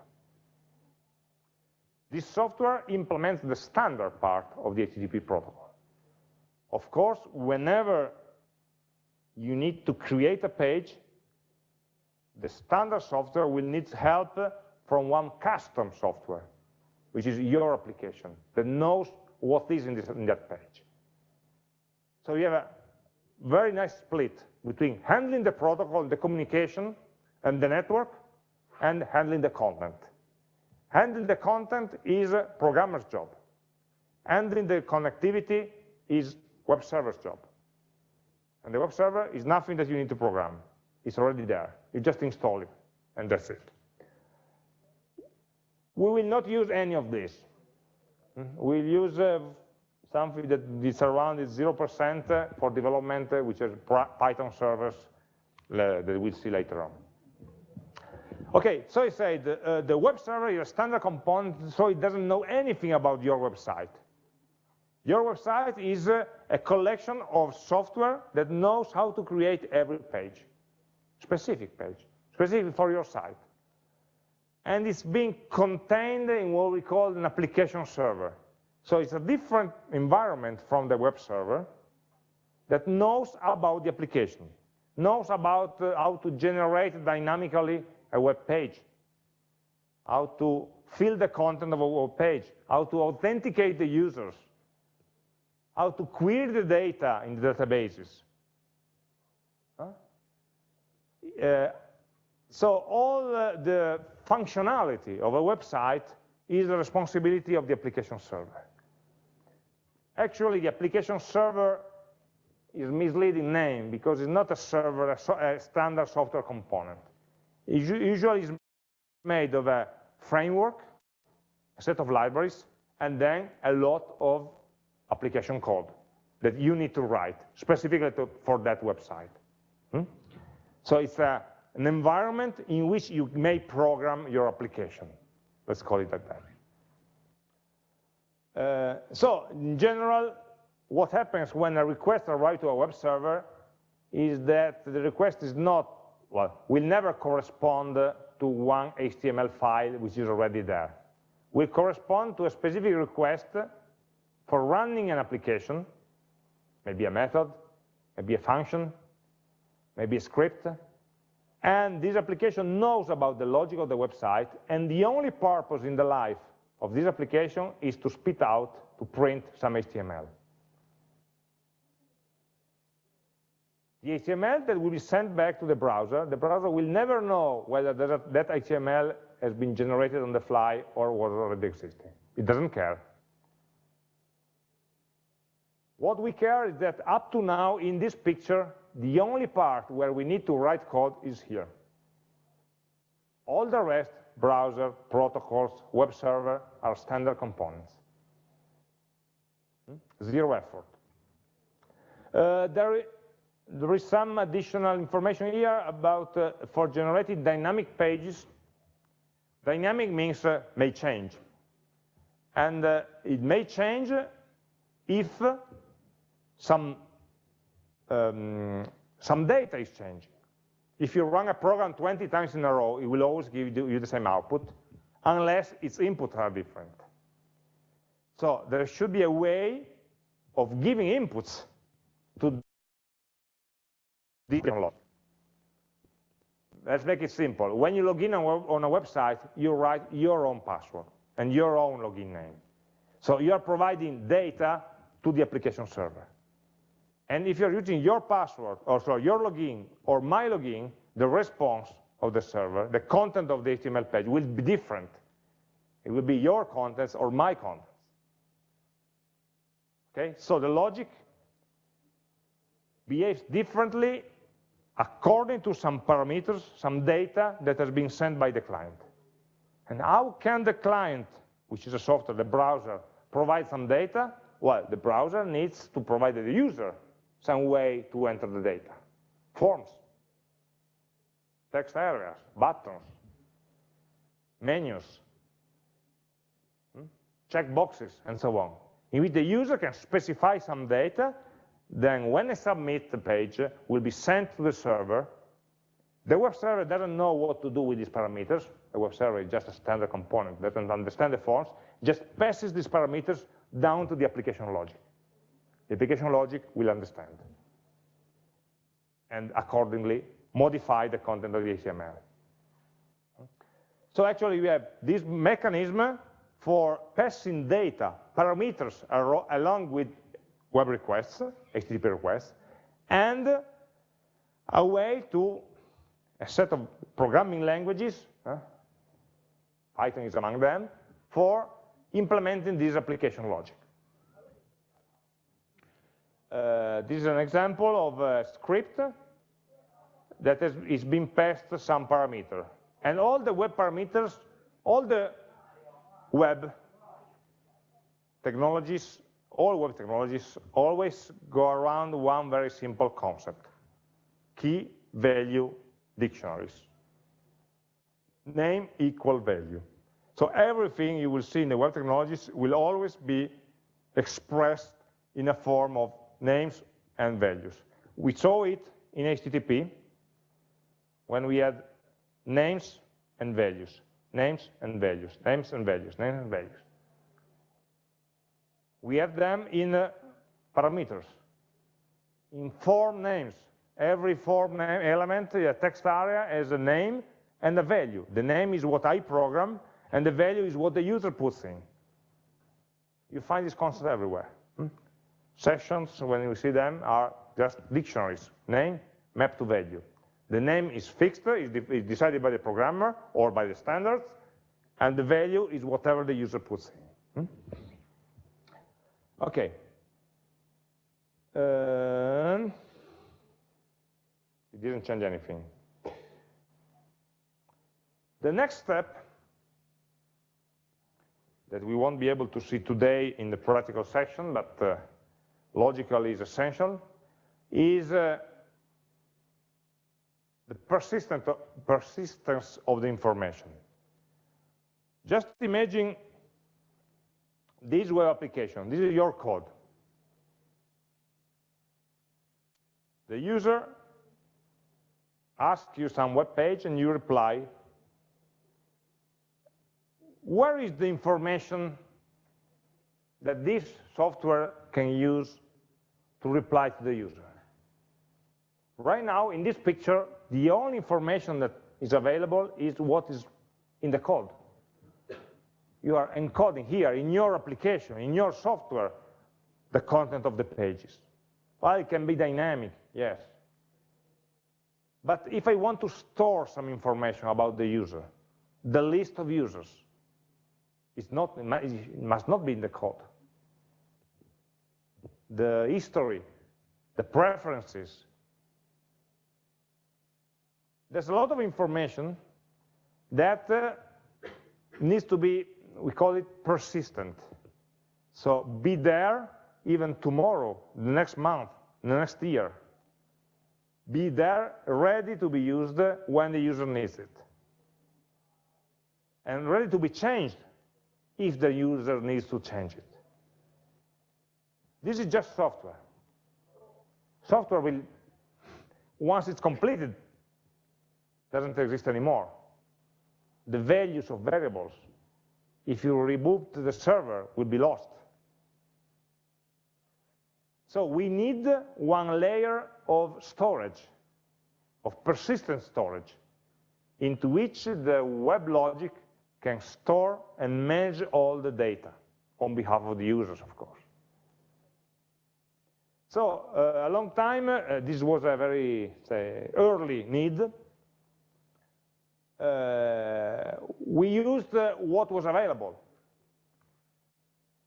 This software implements the standard part of the HTTP protocol. Of course, whenever you need to create a page, the standard software will need help from one custom software, which is your application, that knows what is in, this, in that page. So you have a very nice split between handling the protocol, the communication, and the network, and handling the content. Handling the content is a programmer's job. Handling the connectivity is web server's job. And the web server is nothing that you need to program. It's already there. You just install it, and that's it. We will not use any of this. We'll use uh, something that is around 0% for development, uh, which is Python servers uh, that we'll see later on. Okay, so I said uh, the web server is a standard component, so it doesn't know anything about your website. Your website is uh, a collection of software that knows how to create every page, specific page, specific for your site. And it's being contained in what we call an application server. So it's a different environment from the web server that knows about the application, knows about uh, how to generate dynamically a web page, how to fill the content of a web page, how to authenticate the users, how to query the data in the databases. Huh? Uh, so all uh, the functionality of a website is the responsibility of the application server. Actually, the application server is misleading name because it's not a server, a, standard software component. It usually is made of a framework, a set of libraries, and then a lot of application code that you need to write specifically to, for that website. Hmm? So it's a, an environment in which you may program your application. Let's call it like that. Uh, so in general, what happens when a request arrives to a web server is that the request is not well, will never correspond to one HTML file which is already there. Will correspond to a specific request for running an application, maybe a method, maybe a function, maybe a script, and this application knows about the logic of the website, and the only purpose in the life of this application is to spit out, to print some HTML. The HTML that will be sent back to the browser, the browser will never know whether that, HTML has been generated on the fly or was already existing. It doesn't care. What we care is that up to now in this picture, the only part where we need to write code is here. All the rest, browser, protocols, web server, are standard components. Hmm? Zero effort. Uh, there, there is some additional information here about uh, for generating dynamic pages. Dynamic means uh, may change. And uh, it may change if some, um, some data is changing. If you run a program 20 times in a row, it will always give you the same output, unless its inputs are different. So there should be a way of giving inputs to different lot. Let's make it simple. When you log in on a website, you write your own password and your own login name. So you are providing data to the application server. And if you're using your password, or sorry, your login, or my login, the response of the server, the content of the HTML page will be different. It will be your contents or my contents. Okay, so the logic behaves differently according to some parameters, some data that has been sent by the client. And how can the client, which is a software, the browser, provide some data? Well, the browser needs to provide the user some way to enter the data. Forms, text areas, buttons, menus, hmm? check boxes, and so on, in which the user can specify some data then when I submit the page, uh, will be sent to the server. The web server doesn't know what to do with these parameters. The web server is just a standard component, doesn't understand the forms, just passes these parameters down to the application logic. The application logic will understand and accordingly modify the content of the HTML. So actually we have this mechanism for passing data, parameters along with web requests, HTTP requests, and a way to, a set of programming languages, uh, Python is among them, for implementing this application logic. Uh, this is an example of a script that has, is being passed some parameter. And all the web parameters, all the web technologies, all web technologies always go around one very simple concept, key value dictionaries. Name equal value. So everything you will see in the web technologies will always be expressed in a form of names and values. We saw it in HTTP when we had names and values, names and values, names and values, names and values. We have them in uh, parameters, in form names. Every form name element, a text area has a name and a value. The name is what I program, and the value is what the user puts in. You find this concept everywhere. Hmm? Sessions, when you see them, are just dictionaries, name mapped to value. The name is fixed, is decided by the programmer or by the standards, and the value is whatever the user puts in. Hmm? Okay. Um, it didn't change anything. The next step that we won't be able to see today in the practical section, but uh, logically is essential, is uh, the persistent, persistence of the information. Just imagine this web application. This is your code. The user asks you some web page and you reply. Where is the information that this software can use to reply to the user? Right now, in this picture, the only information that is available is what is in the code. You are encoding here in your application, in your software, the content of the pages. Well, it can be dynamic, yes. But if I want to store some information about the user, the list of users, it's not, it must not be in the code. The history, the preferences, there's a lot of information that uh, needs to be, we call it persistent. So be there even tomorrow, the next month, the next year. Be there, ready to be used when the user needs it. And ready to be changed if the user needs to change it. This is just software. Software will, once it's completed, doesn't exist anymore. The values of variables, if you reboot the server, will be lost. So we need one layer of storage, of persistent storage, into which the web logic can store and manage all the data on behalf of the users, of course. So uh, a long time, uh, this was a very say, early need, we used uh, what was available.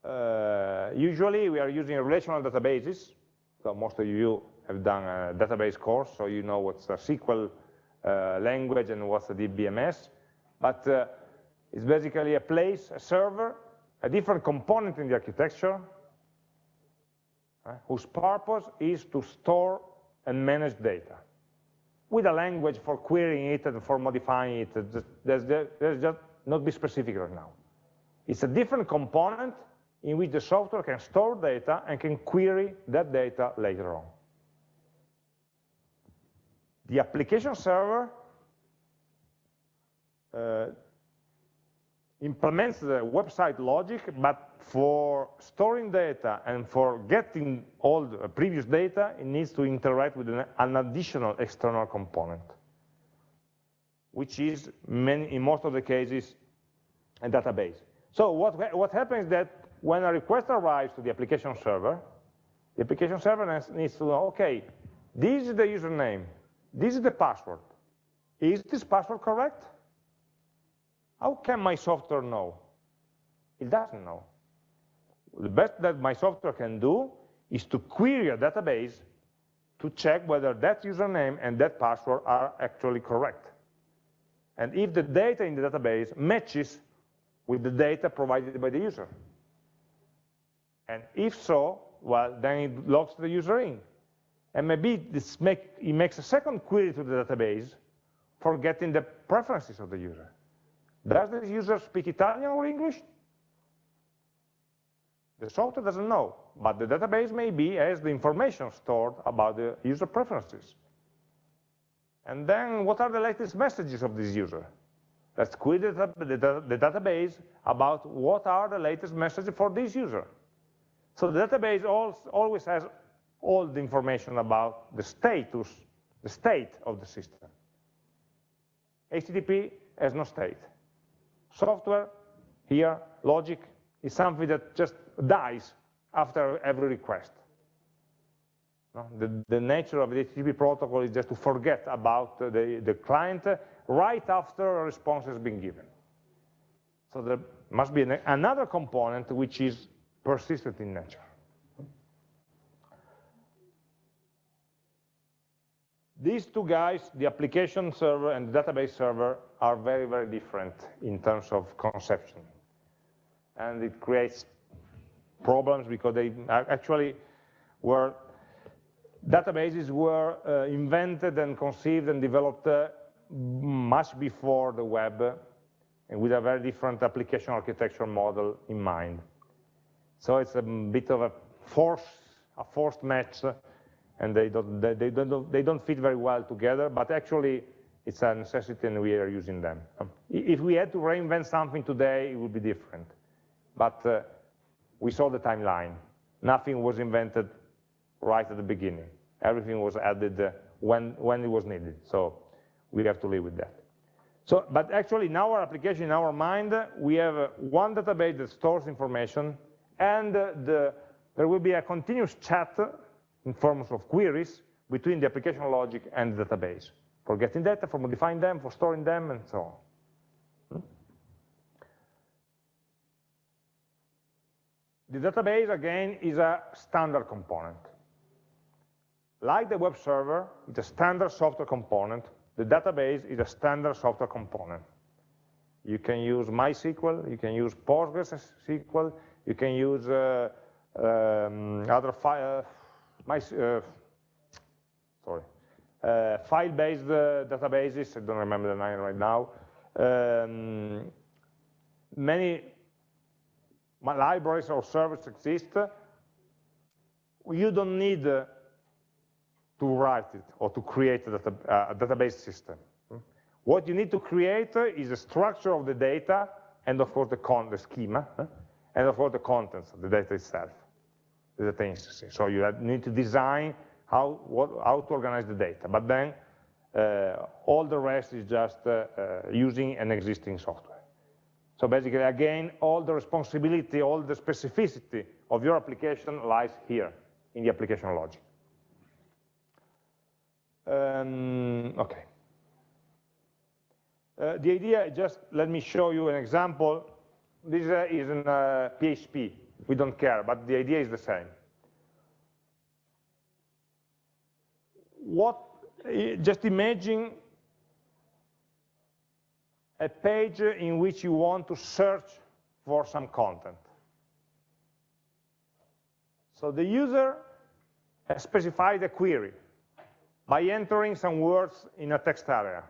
Uh, usually we are using relational databases, so most of you have done a database course, so you know what's a SQL uh, language and what's a DBMS, but uh, it's basically a place, a server, a different component in the architecture, uh, whose purpose is to store and manage data with a language for querying it and for modifying it. There's, there's just not be specific right now. It's a different component in which the software can store data and can query that data later on. The application server uh, implements the website logic, but for storing data and for getting all the uh, previous data, it needs to interact with an, an additional external component. which is many, in most of the cases a database. So what, what happens is that when a request arrives to the application server, the application server needs to know, okay, this is the username, this is the password. Is this password correct? How can my software know? It doesn't know. The best that my software can do is to query a database to check whether that username and that password are actually correct. And if the data in the database matches with the data provided by the user. And if so, well, then it logs the user in. And maybe this make, it makes a second query to the database for getting the preferences of the user. Does the user speak Italian or English? The software doesn't know, but the database maybe has the information stored about the user preferences. And then what are the latest messages of this user? Let's query the, the, the database about what are the latest messages for this user. So the database always has all the information about the status, the state of the system. HTTP has no state. Software, here, logic, is something that just dies after every request. The, the, nature of the HTTP protocol is just to forget about the, the client right after a response has been given. So there must be an, another component which is persistent in nature. These two guys, the application server and the database server, are very, very different in terms of conception. And it creates problems because they actually were, databases were uh, invented and conceived and developed uh, much before the web and with a very different application architecture model in mind. So it's a bit of a force, a forced match and they don't, they, they, don't, they don't fit very well together, but actually it's a necessity and we are using them. If we had to reinvent something today, it would be different. But uh, we saw the timeline. Nothing was invented right at the beginning. Everything was added uh, when, when it was needed. So we have to live with that. So, but actually in our application, in our mind, we have uh, one database that stores information and uh, the, there will be a continuous chat in forms of queries between the application logic and the database for getting data, for modifying them, for storing them, and so on. The database, again, is a standard component. Like the web server, it's a standard software component. The database is a standard software component. You can use MySQL, you can use PostgreSQL, you can use uh, um, other file, my, uh, sorry, uh, file-based uh, databases, I don't remember the name right now, um, many libraries or servers exist, you don't need to write it or to create a, data, a database system. What you need to create is a structure of the data and of course the, con the schema, and of course the contents of the data itself the data. So you need to design how, what, how to organize the data. But then uh, all the rest is just uh, uh, using an existing software. So basically, again, all the responsibility, all the specificity of your application lies here in the application logic. Um, okay. Uh, the idea, just let me show you an example. This uh, is in uh, PHP we don't care, but the idea is the same. What, just imagine a page in which you want to search for some content. So the user has specified a query by entering some words in a text area,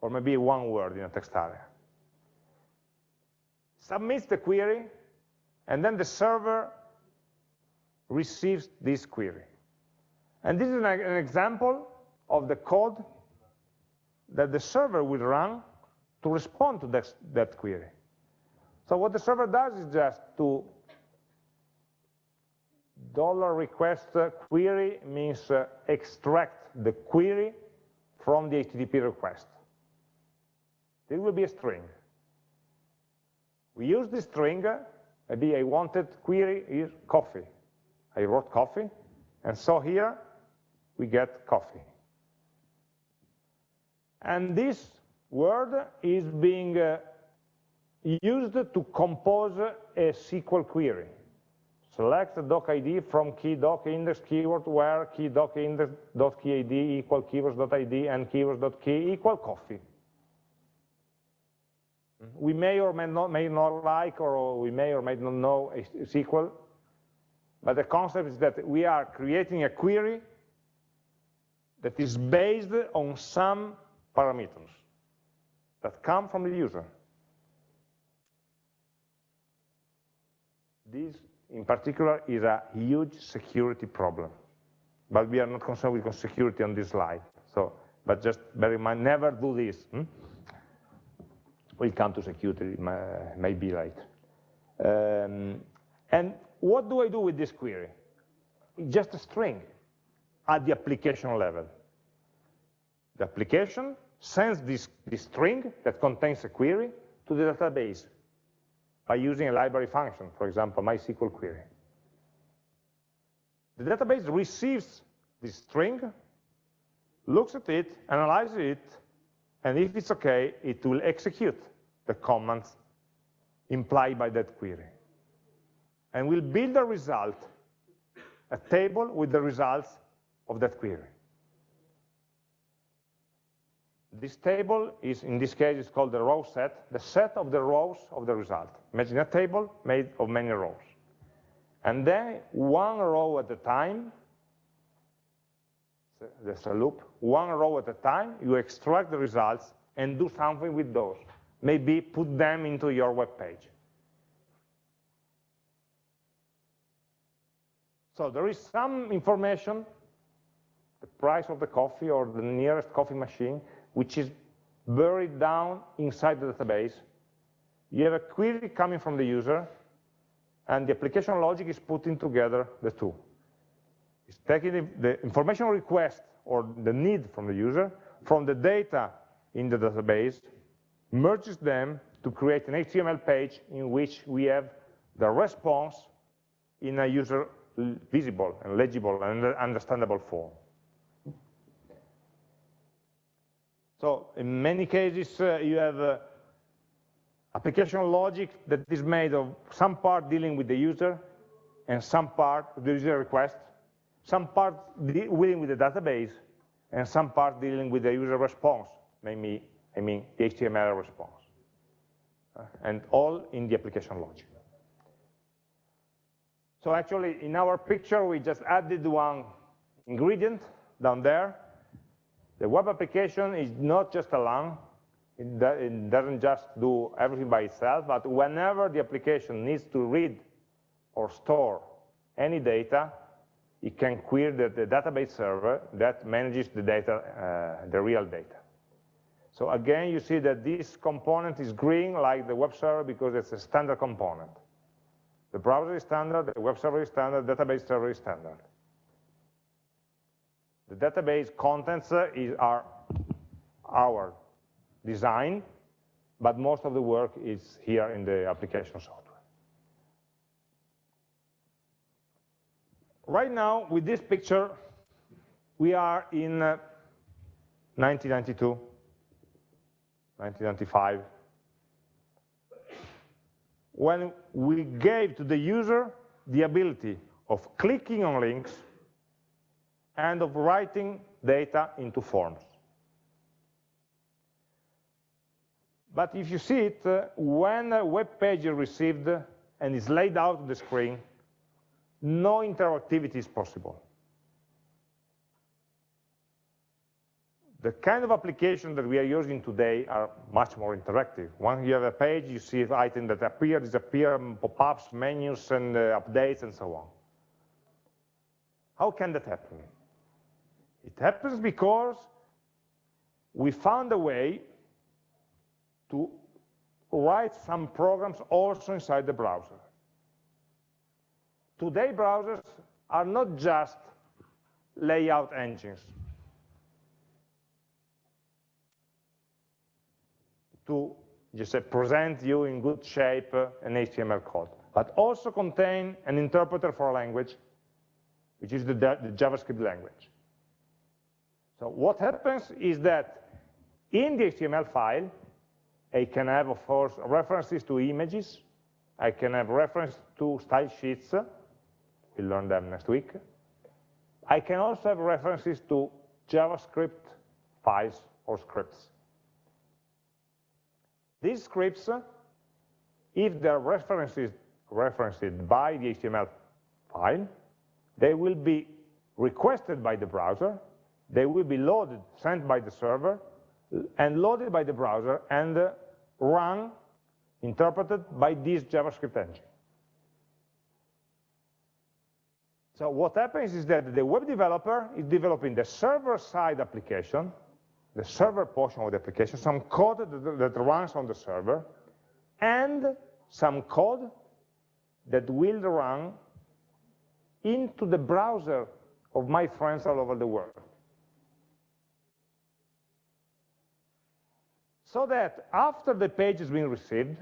or maybe one word in a text area. Submits the query, and then the server receives this query. And this is an, an example of the code that the server will run to respond to that, that query. So what the server does is just to dollar request query means uh, extract the query from the HTTP request. There will be a string. We use this string, maybe I wanted query is coffee. I wrote coffee, and so here we get coffee. And this word is being uh, used to compose a SQL query. Select doc ID from key doc index keyword where key doc index dot key ID equal keywords dot ID and keywords dot key equal coffee. We may or may not, may not like or we may or may not know a SQL, but the concept is that we are creating a query that is based on some parameters that come from the user. This, in particular, is a huge security problem. But we are not concerned with security on this slide. So, but just bear in mind, never do this. Hmm? We'll come to security maybe later. Um, and what do I do with this query? Just a string at the application level. The application sends this, this string that contains a query to the database by using a library function, for example, MySQL query. The database receives this string, looks at it, analyzes it, and if it's okay, it will execute the commands implied by that query. And will build a result, a table with the results of that query. This table is, in this case, is called the row set, the set of the rows of the result. Imagine a table made of many rows. And then one row at a time, there's a loop, one row at a time, you extract the results and do something with those. Maybe put them into your web page. So there is some information, the price of the coffee or the nearest coffee machine, which is buried down inside the database. You have a query coming from the user, and the application logic is putting together the two. It's taking the, information request or the need from the user, from the data in the database, merges them to create an HTML page in which we have the response in a user visible and legible and understandable form. So in many cases, uh, you have uh, application logic that is made of some part dealing with the user and some part of the user request, some part dealing with the database, and some part dealing with the user response, maybe, I mean the HTML response, uh, and all in the application logic. So actually, in our picture, we just added one ingredient down there, the web application is not just a LAN. It, doesn't just do everything by itself, but whenever the application needs to read or store any data, it can query the, the database server that manages the data, uh, the real data. So again, you see that this component is green like the web server because it's a standard component. The browser is standard, the web server is standard, database server is standard. The database contents uh, is, are our design, but most of the work is here in the application software. Right now, with this picture, we are in uh, 1992, 1995, when we gave to the user the ability of clicking on links and of writing data into forms. But if you see it, uh, when a web page is received and is laid out on the screen, no interactivity is possible. The kind of applications that we are using today are much more interactive. When you have a page, you see items that appear, disappear, pop-ups, menus, and uh, updates, and so on. How can that happen? It happens because we found a way to write some programs also inside the browser. Today, browsers are not just layout engines. to just present you in good shape uh, an HTML code, but also contain an interpreter for a language, which is the, the JavaScript language. So what happens is that in the HTML file, I can have, of course, references to images. I can have reference to style sheets. We'll learn them next week. I can also have references to JavaScript files or scripts. These scripts, if they're references, referenced by the HTML file, they will be requested by the browser, they will be loaded, sent by the server, and loaded by the browser, and uh, run, interpreted by this JavaScript engine. So what happens is that the web developer is developing the server-side application, the server portion of the application, some code that, that runs on the server, and some code that will run into the browser of my friends all over the world. So that after the page has been received,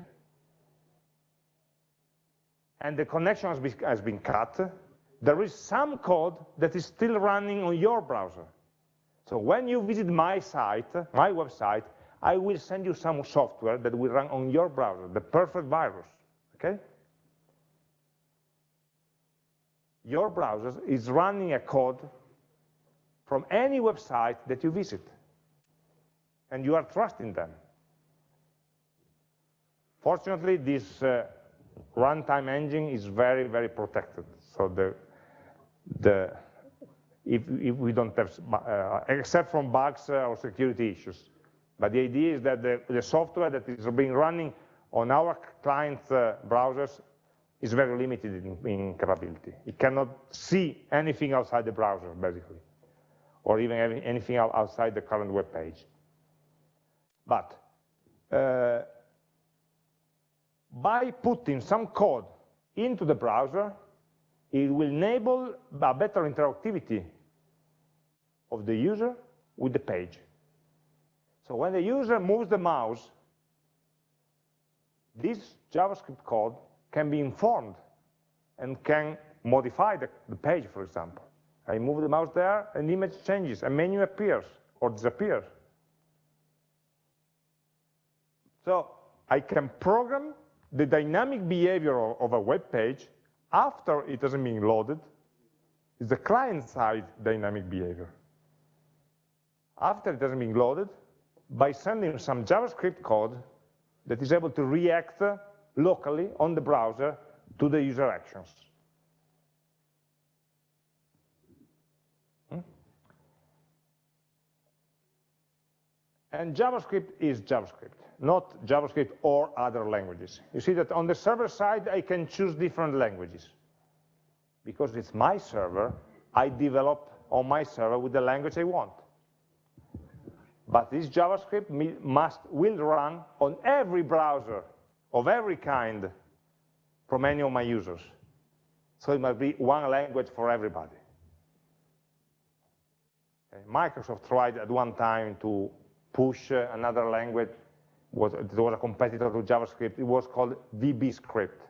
and the connection has been, has been cut, there is some code that is still running on your browser. So when you visit my site, my website, I will send you some software that will run on your browser, the perfect virus, okay? Your browser is running a code from any website that you visit, and you are trusting them. Fortunately, this uh, runtime engine is very, very protected. So the the, if, if we don't have, uh, except from bugs uh, or security issues. But the idea is that the, the software that is being running on our client uh, browsers is very limited in, in, capability. It cannot see anything outside the browser, basically, or even anything outside the current web page. But uh, by putting some code into the browser, it will enable a better interactivity of the user with the page. So when the user moves the mouse, this JavaScript code can be informed and can modify the, the page, for example. I move the mouse there, an image changes, a menu appears or disappears. So I can program the dynamic behavior of, a web page after it has been loaded is the client-side dynamic behavior. After it has been loaded, by sending some JavaScript code that is able to react locally on the browser to the user actions. Hmm? And JavaScript is JavaScript not JavaScript or other languages. You see that on the server side, I can choose different languages. Because it's my server, I develop on my server with the language I want. But this JavaScript must, will run on every browser of every kind from any of my users. So it must be one language for everybody. Microsoft tried at one time to push another language was, it was a competitor to JavaScript. It was called VBScript.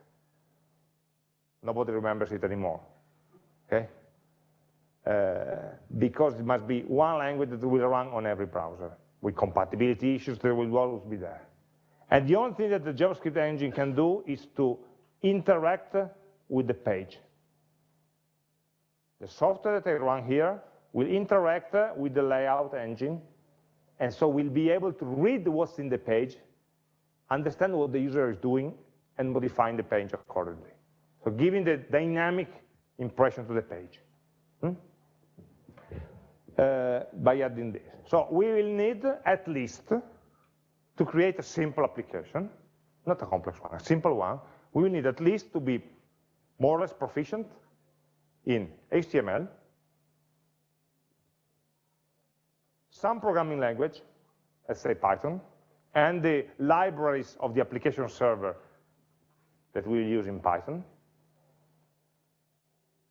Nobody remembers it anymore, okay? Uh, because it must be one language that will run on every browser. With compatibility issues, there will always be there. And the only thing that the JavaScript engine can do is to interact with the page. The software that I run here will interact with the layout engine and so we'll be able to read what's in the page, understand what the user is doing, and modifying the page accordingly. So giving the dynamic impression to the page hmm? uh, by adding this. So we will need at least to create a simple application, not a complex one, a simple one, we will need at least to be more or less proficient in HTML, some programming language, let's say Python, and the libraries of the application server that we use in Python,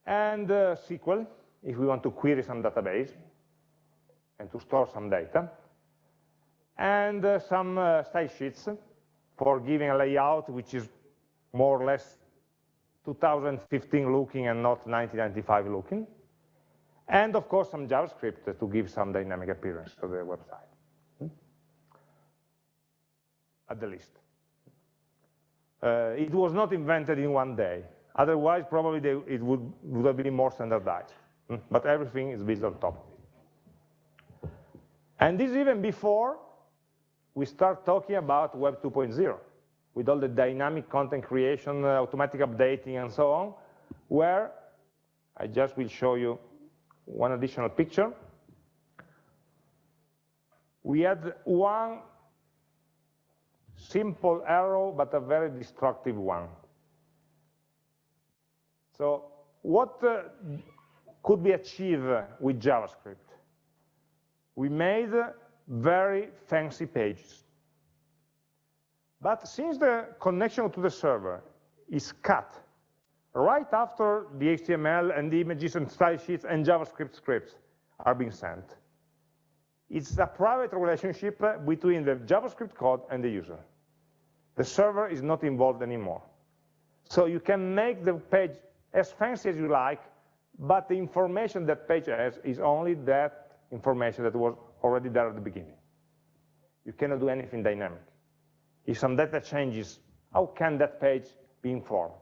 and uh, SQL, if we want to query some database and to store some data, and uh, some uh, style sheets for giving a layout which is more or less 2015 looking and not 1995 looking. And of course, some JavaScript to give some dynamic appearance to the website, hmm? at the least. Uh, it was not invented in one day. Otherwise, probably they, it would, would have been more standardized. Hmm? But everything is built on top of it. And this even before we start talking about Web 2.0, with all the dynamic content creation, uh, automatic updating, and so on, where I just will show you one additional picture. We had one simple arrow, but a very destructive one. So what uh, could be achieved with JavaScript? We made very fancy pages. But since the connection to the server is cut right after the HTML and the images and style sheets and JavaScript scripts are being sent, it's a private relationship between the JavaScript code and the user. The server is not involved anymore. So you can make the page as fancy as you like, but the information that page has is only that information that was already there at the beginning. You cannot do anything dynamic. If some data changes, how can that page be informed?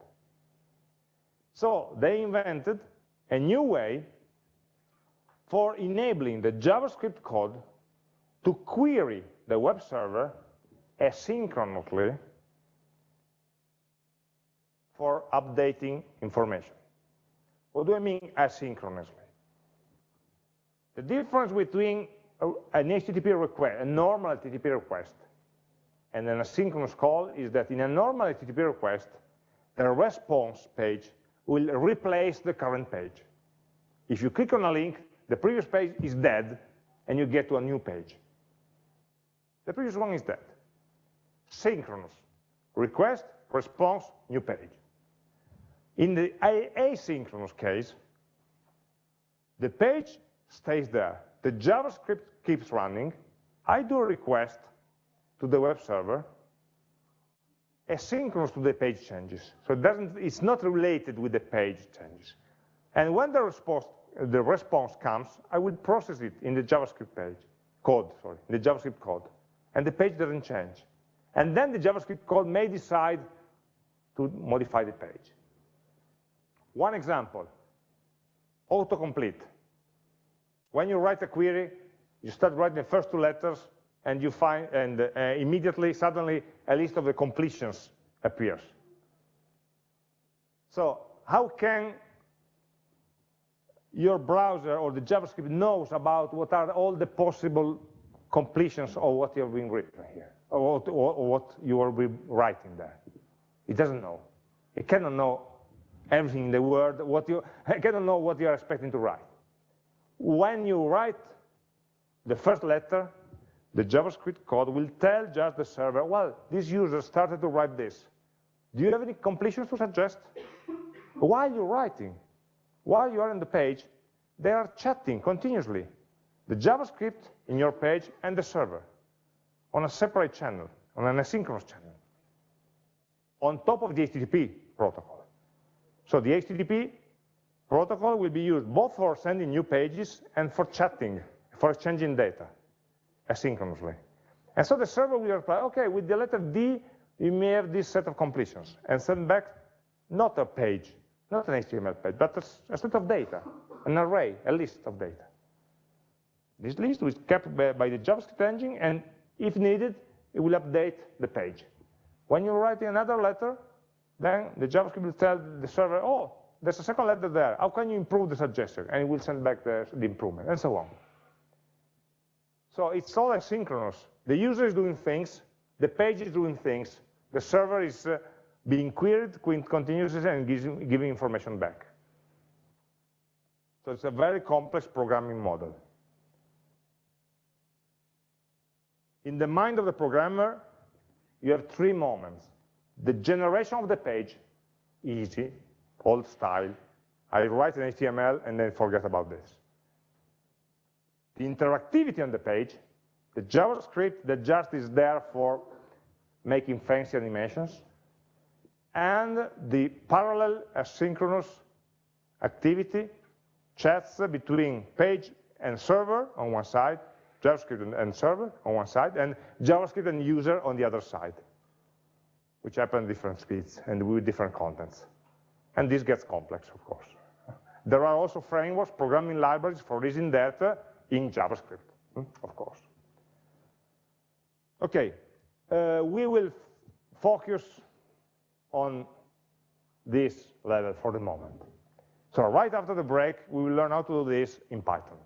So they invented a new way for enabling the JavaScript code to query the web server asynchronously for updating information. What do I mean asynchronously? The difference between an HTTP request, a normal HTTP request, and an asynchronous call is that in a normal HTTP request, the response page will replace the current page. If you click on a link, the previous page is dead, and you get to a new page. The previous one is dead. Synchronous. Request, response, new page. In the asynchronous case, the page stays there. The JavaScript keeps running. I do a request to the web server asynchronous to the page changes. So it doesn't, it's not related with the page changes. And when the response, the response comes, I will process it in the JavaScript page, code, sorry, in the JavaScript code. And the page doesn't change. And then the JavaScript code may decide to modify the page. One example, autocomplete. When you write a query, you start writing the first two letters, and you find, and uh, immediately, suddenly, a list of the completions appears. So how can your browser or the JavaScript knows about what are all the possible completions of what you're being written here, or what, or, or what you are writing there? It doesn't know. It cannot know everything in the world, what you I cannot know what you are expecting to write. When you write the first letter, the JavaScript code will tell just the server, well, this user started to write this. Do you have any completions to suggest? While you're writing, while you are on the page, they are chatting continuously. The JavaScript in your page and the server on a separate channel, on an asynchronous channel, on top of the HTTP protocol. So the HTTP protocol will be used both for sending new pages and for chatting, for exchanging data asynchronously. And so the server will reply, okay, with the letter D, you may have this set of completions, and send back not a page, not an HTML page, but a, set of data, an array, a list of data. This list is kept by, by the JavaScript engine, and if needed, it will update the page. When you write another letter, then the JavaScript will tell the server, oh, there's a second letter there. How can you improve the suggestion? And it will send back the, the improvement, and so on. So it's all asynchronous. The user is doing things, the page is doing things, the server is uh, being queried continuously and gives, giving information back. So it's a very complex programming model. In the mind of the programmer, you have three moments. The generation of the page, easy, old style. I write an HTML and then forget about this. The interactivity on the page, the JavaScript that just is there for making fancy animations, and the parallel asynchronous activity, chats between page and server on one side, JavaScript and server on one side, and JavaScript and user on the other side, which happen at different speeds and with different contents. And this gets complex, of course. There are also frameworks, programming libraries for using that in JavaScript, hmm, of course. Okay, uh, we will focus on this level for the moment. So right after the break, we will learn how to do this in Python.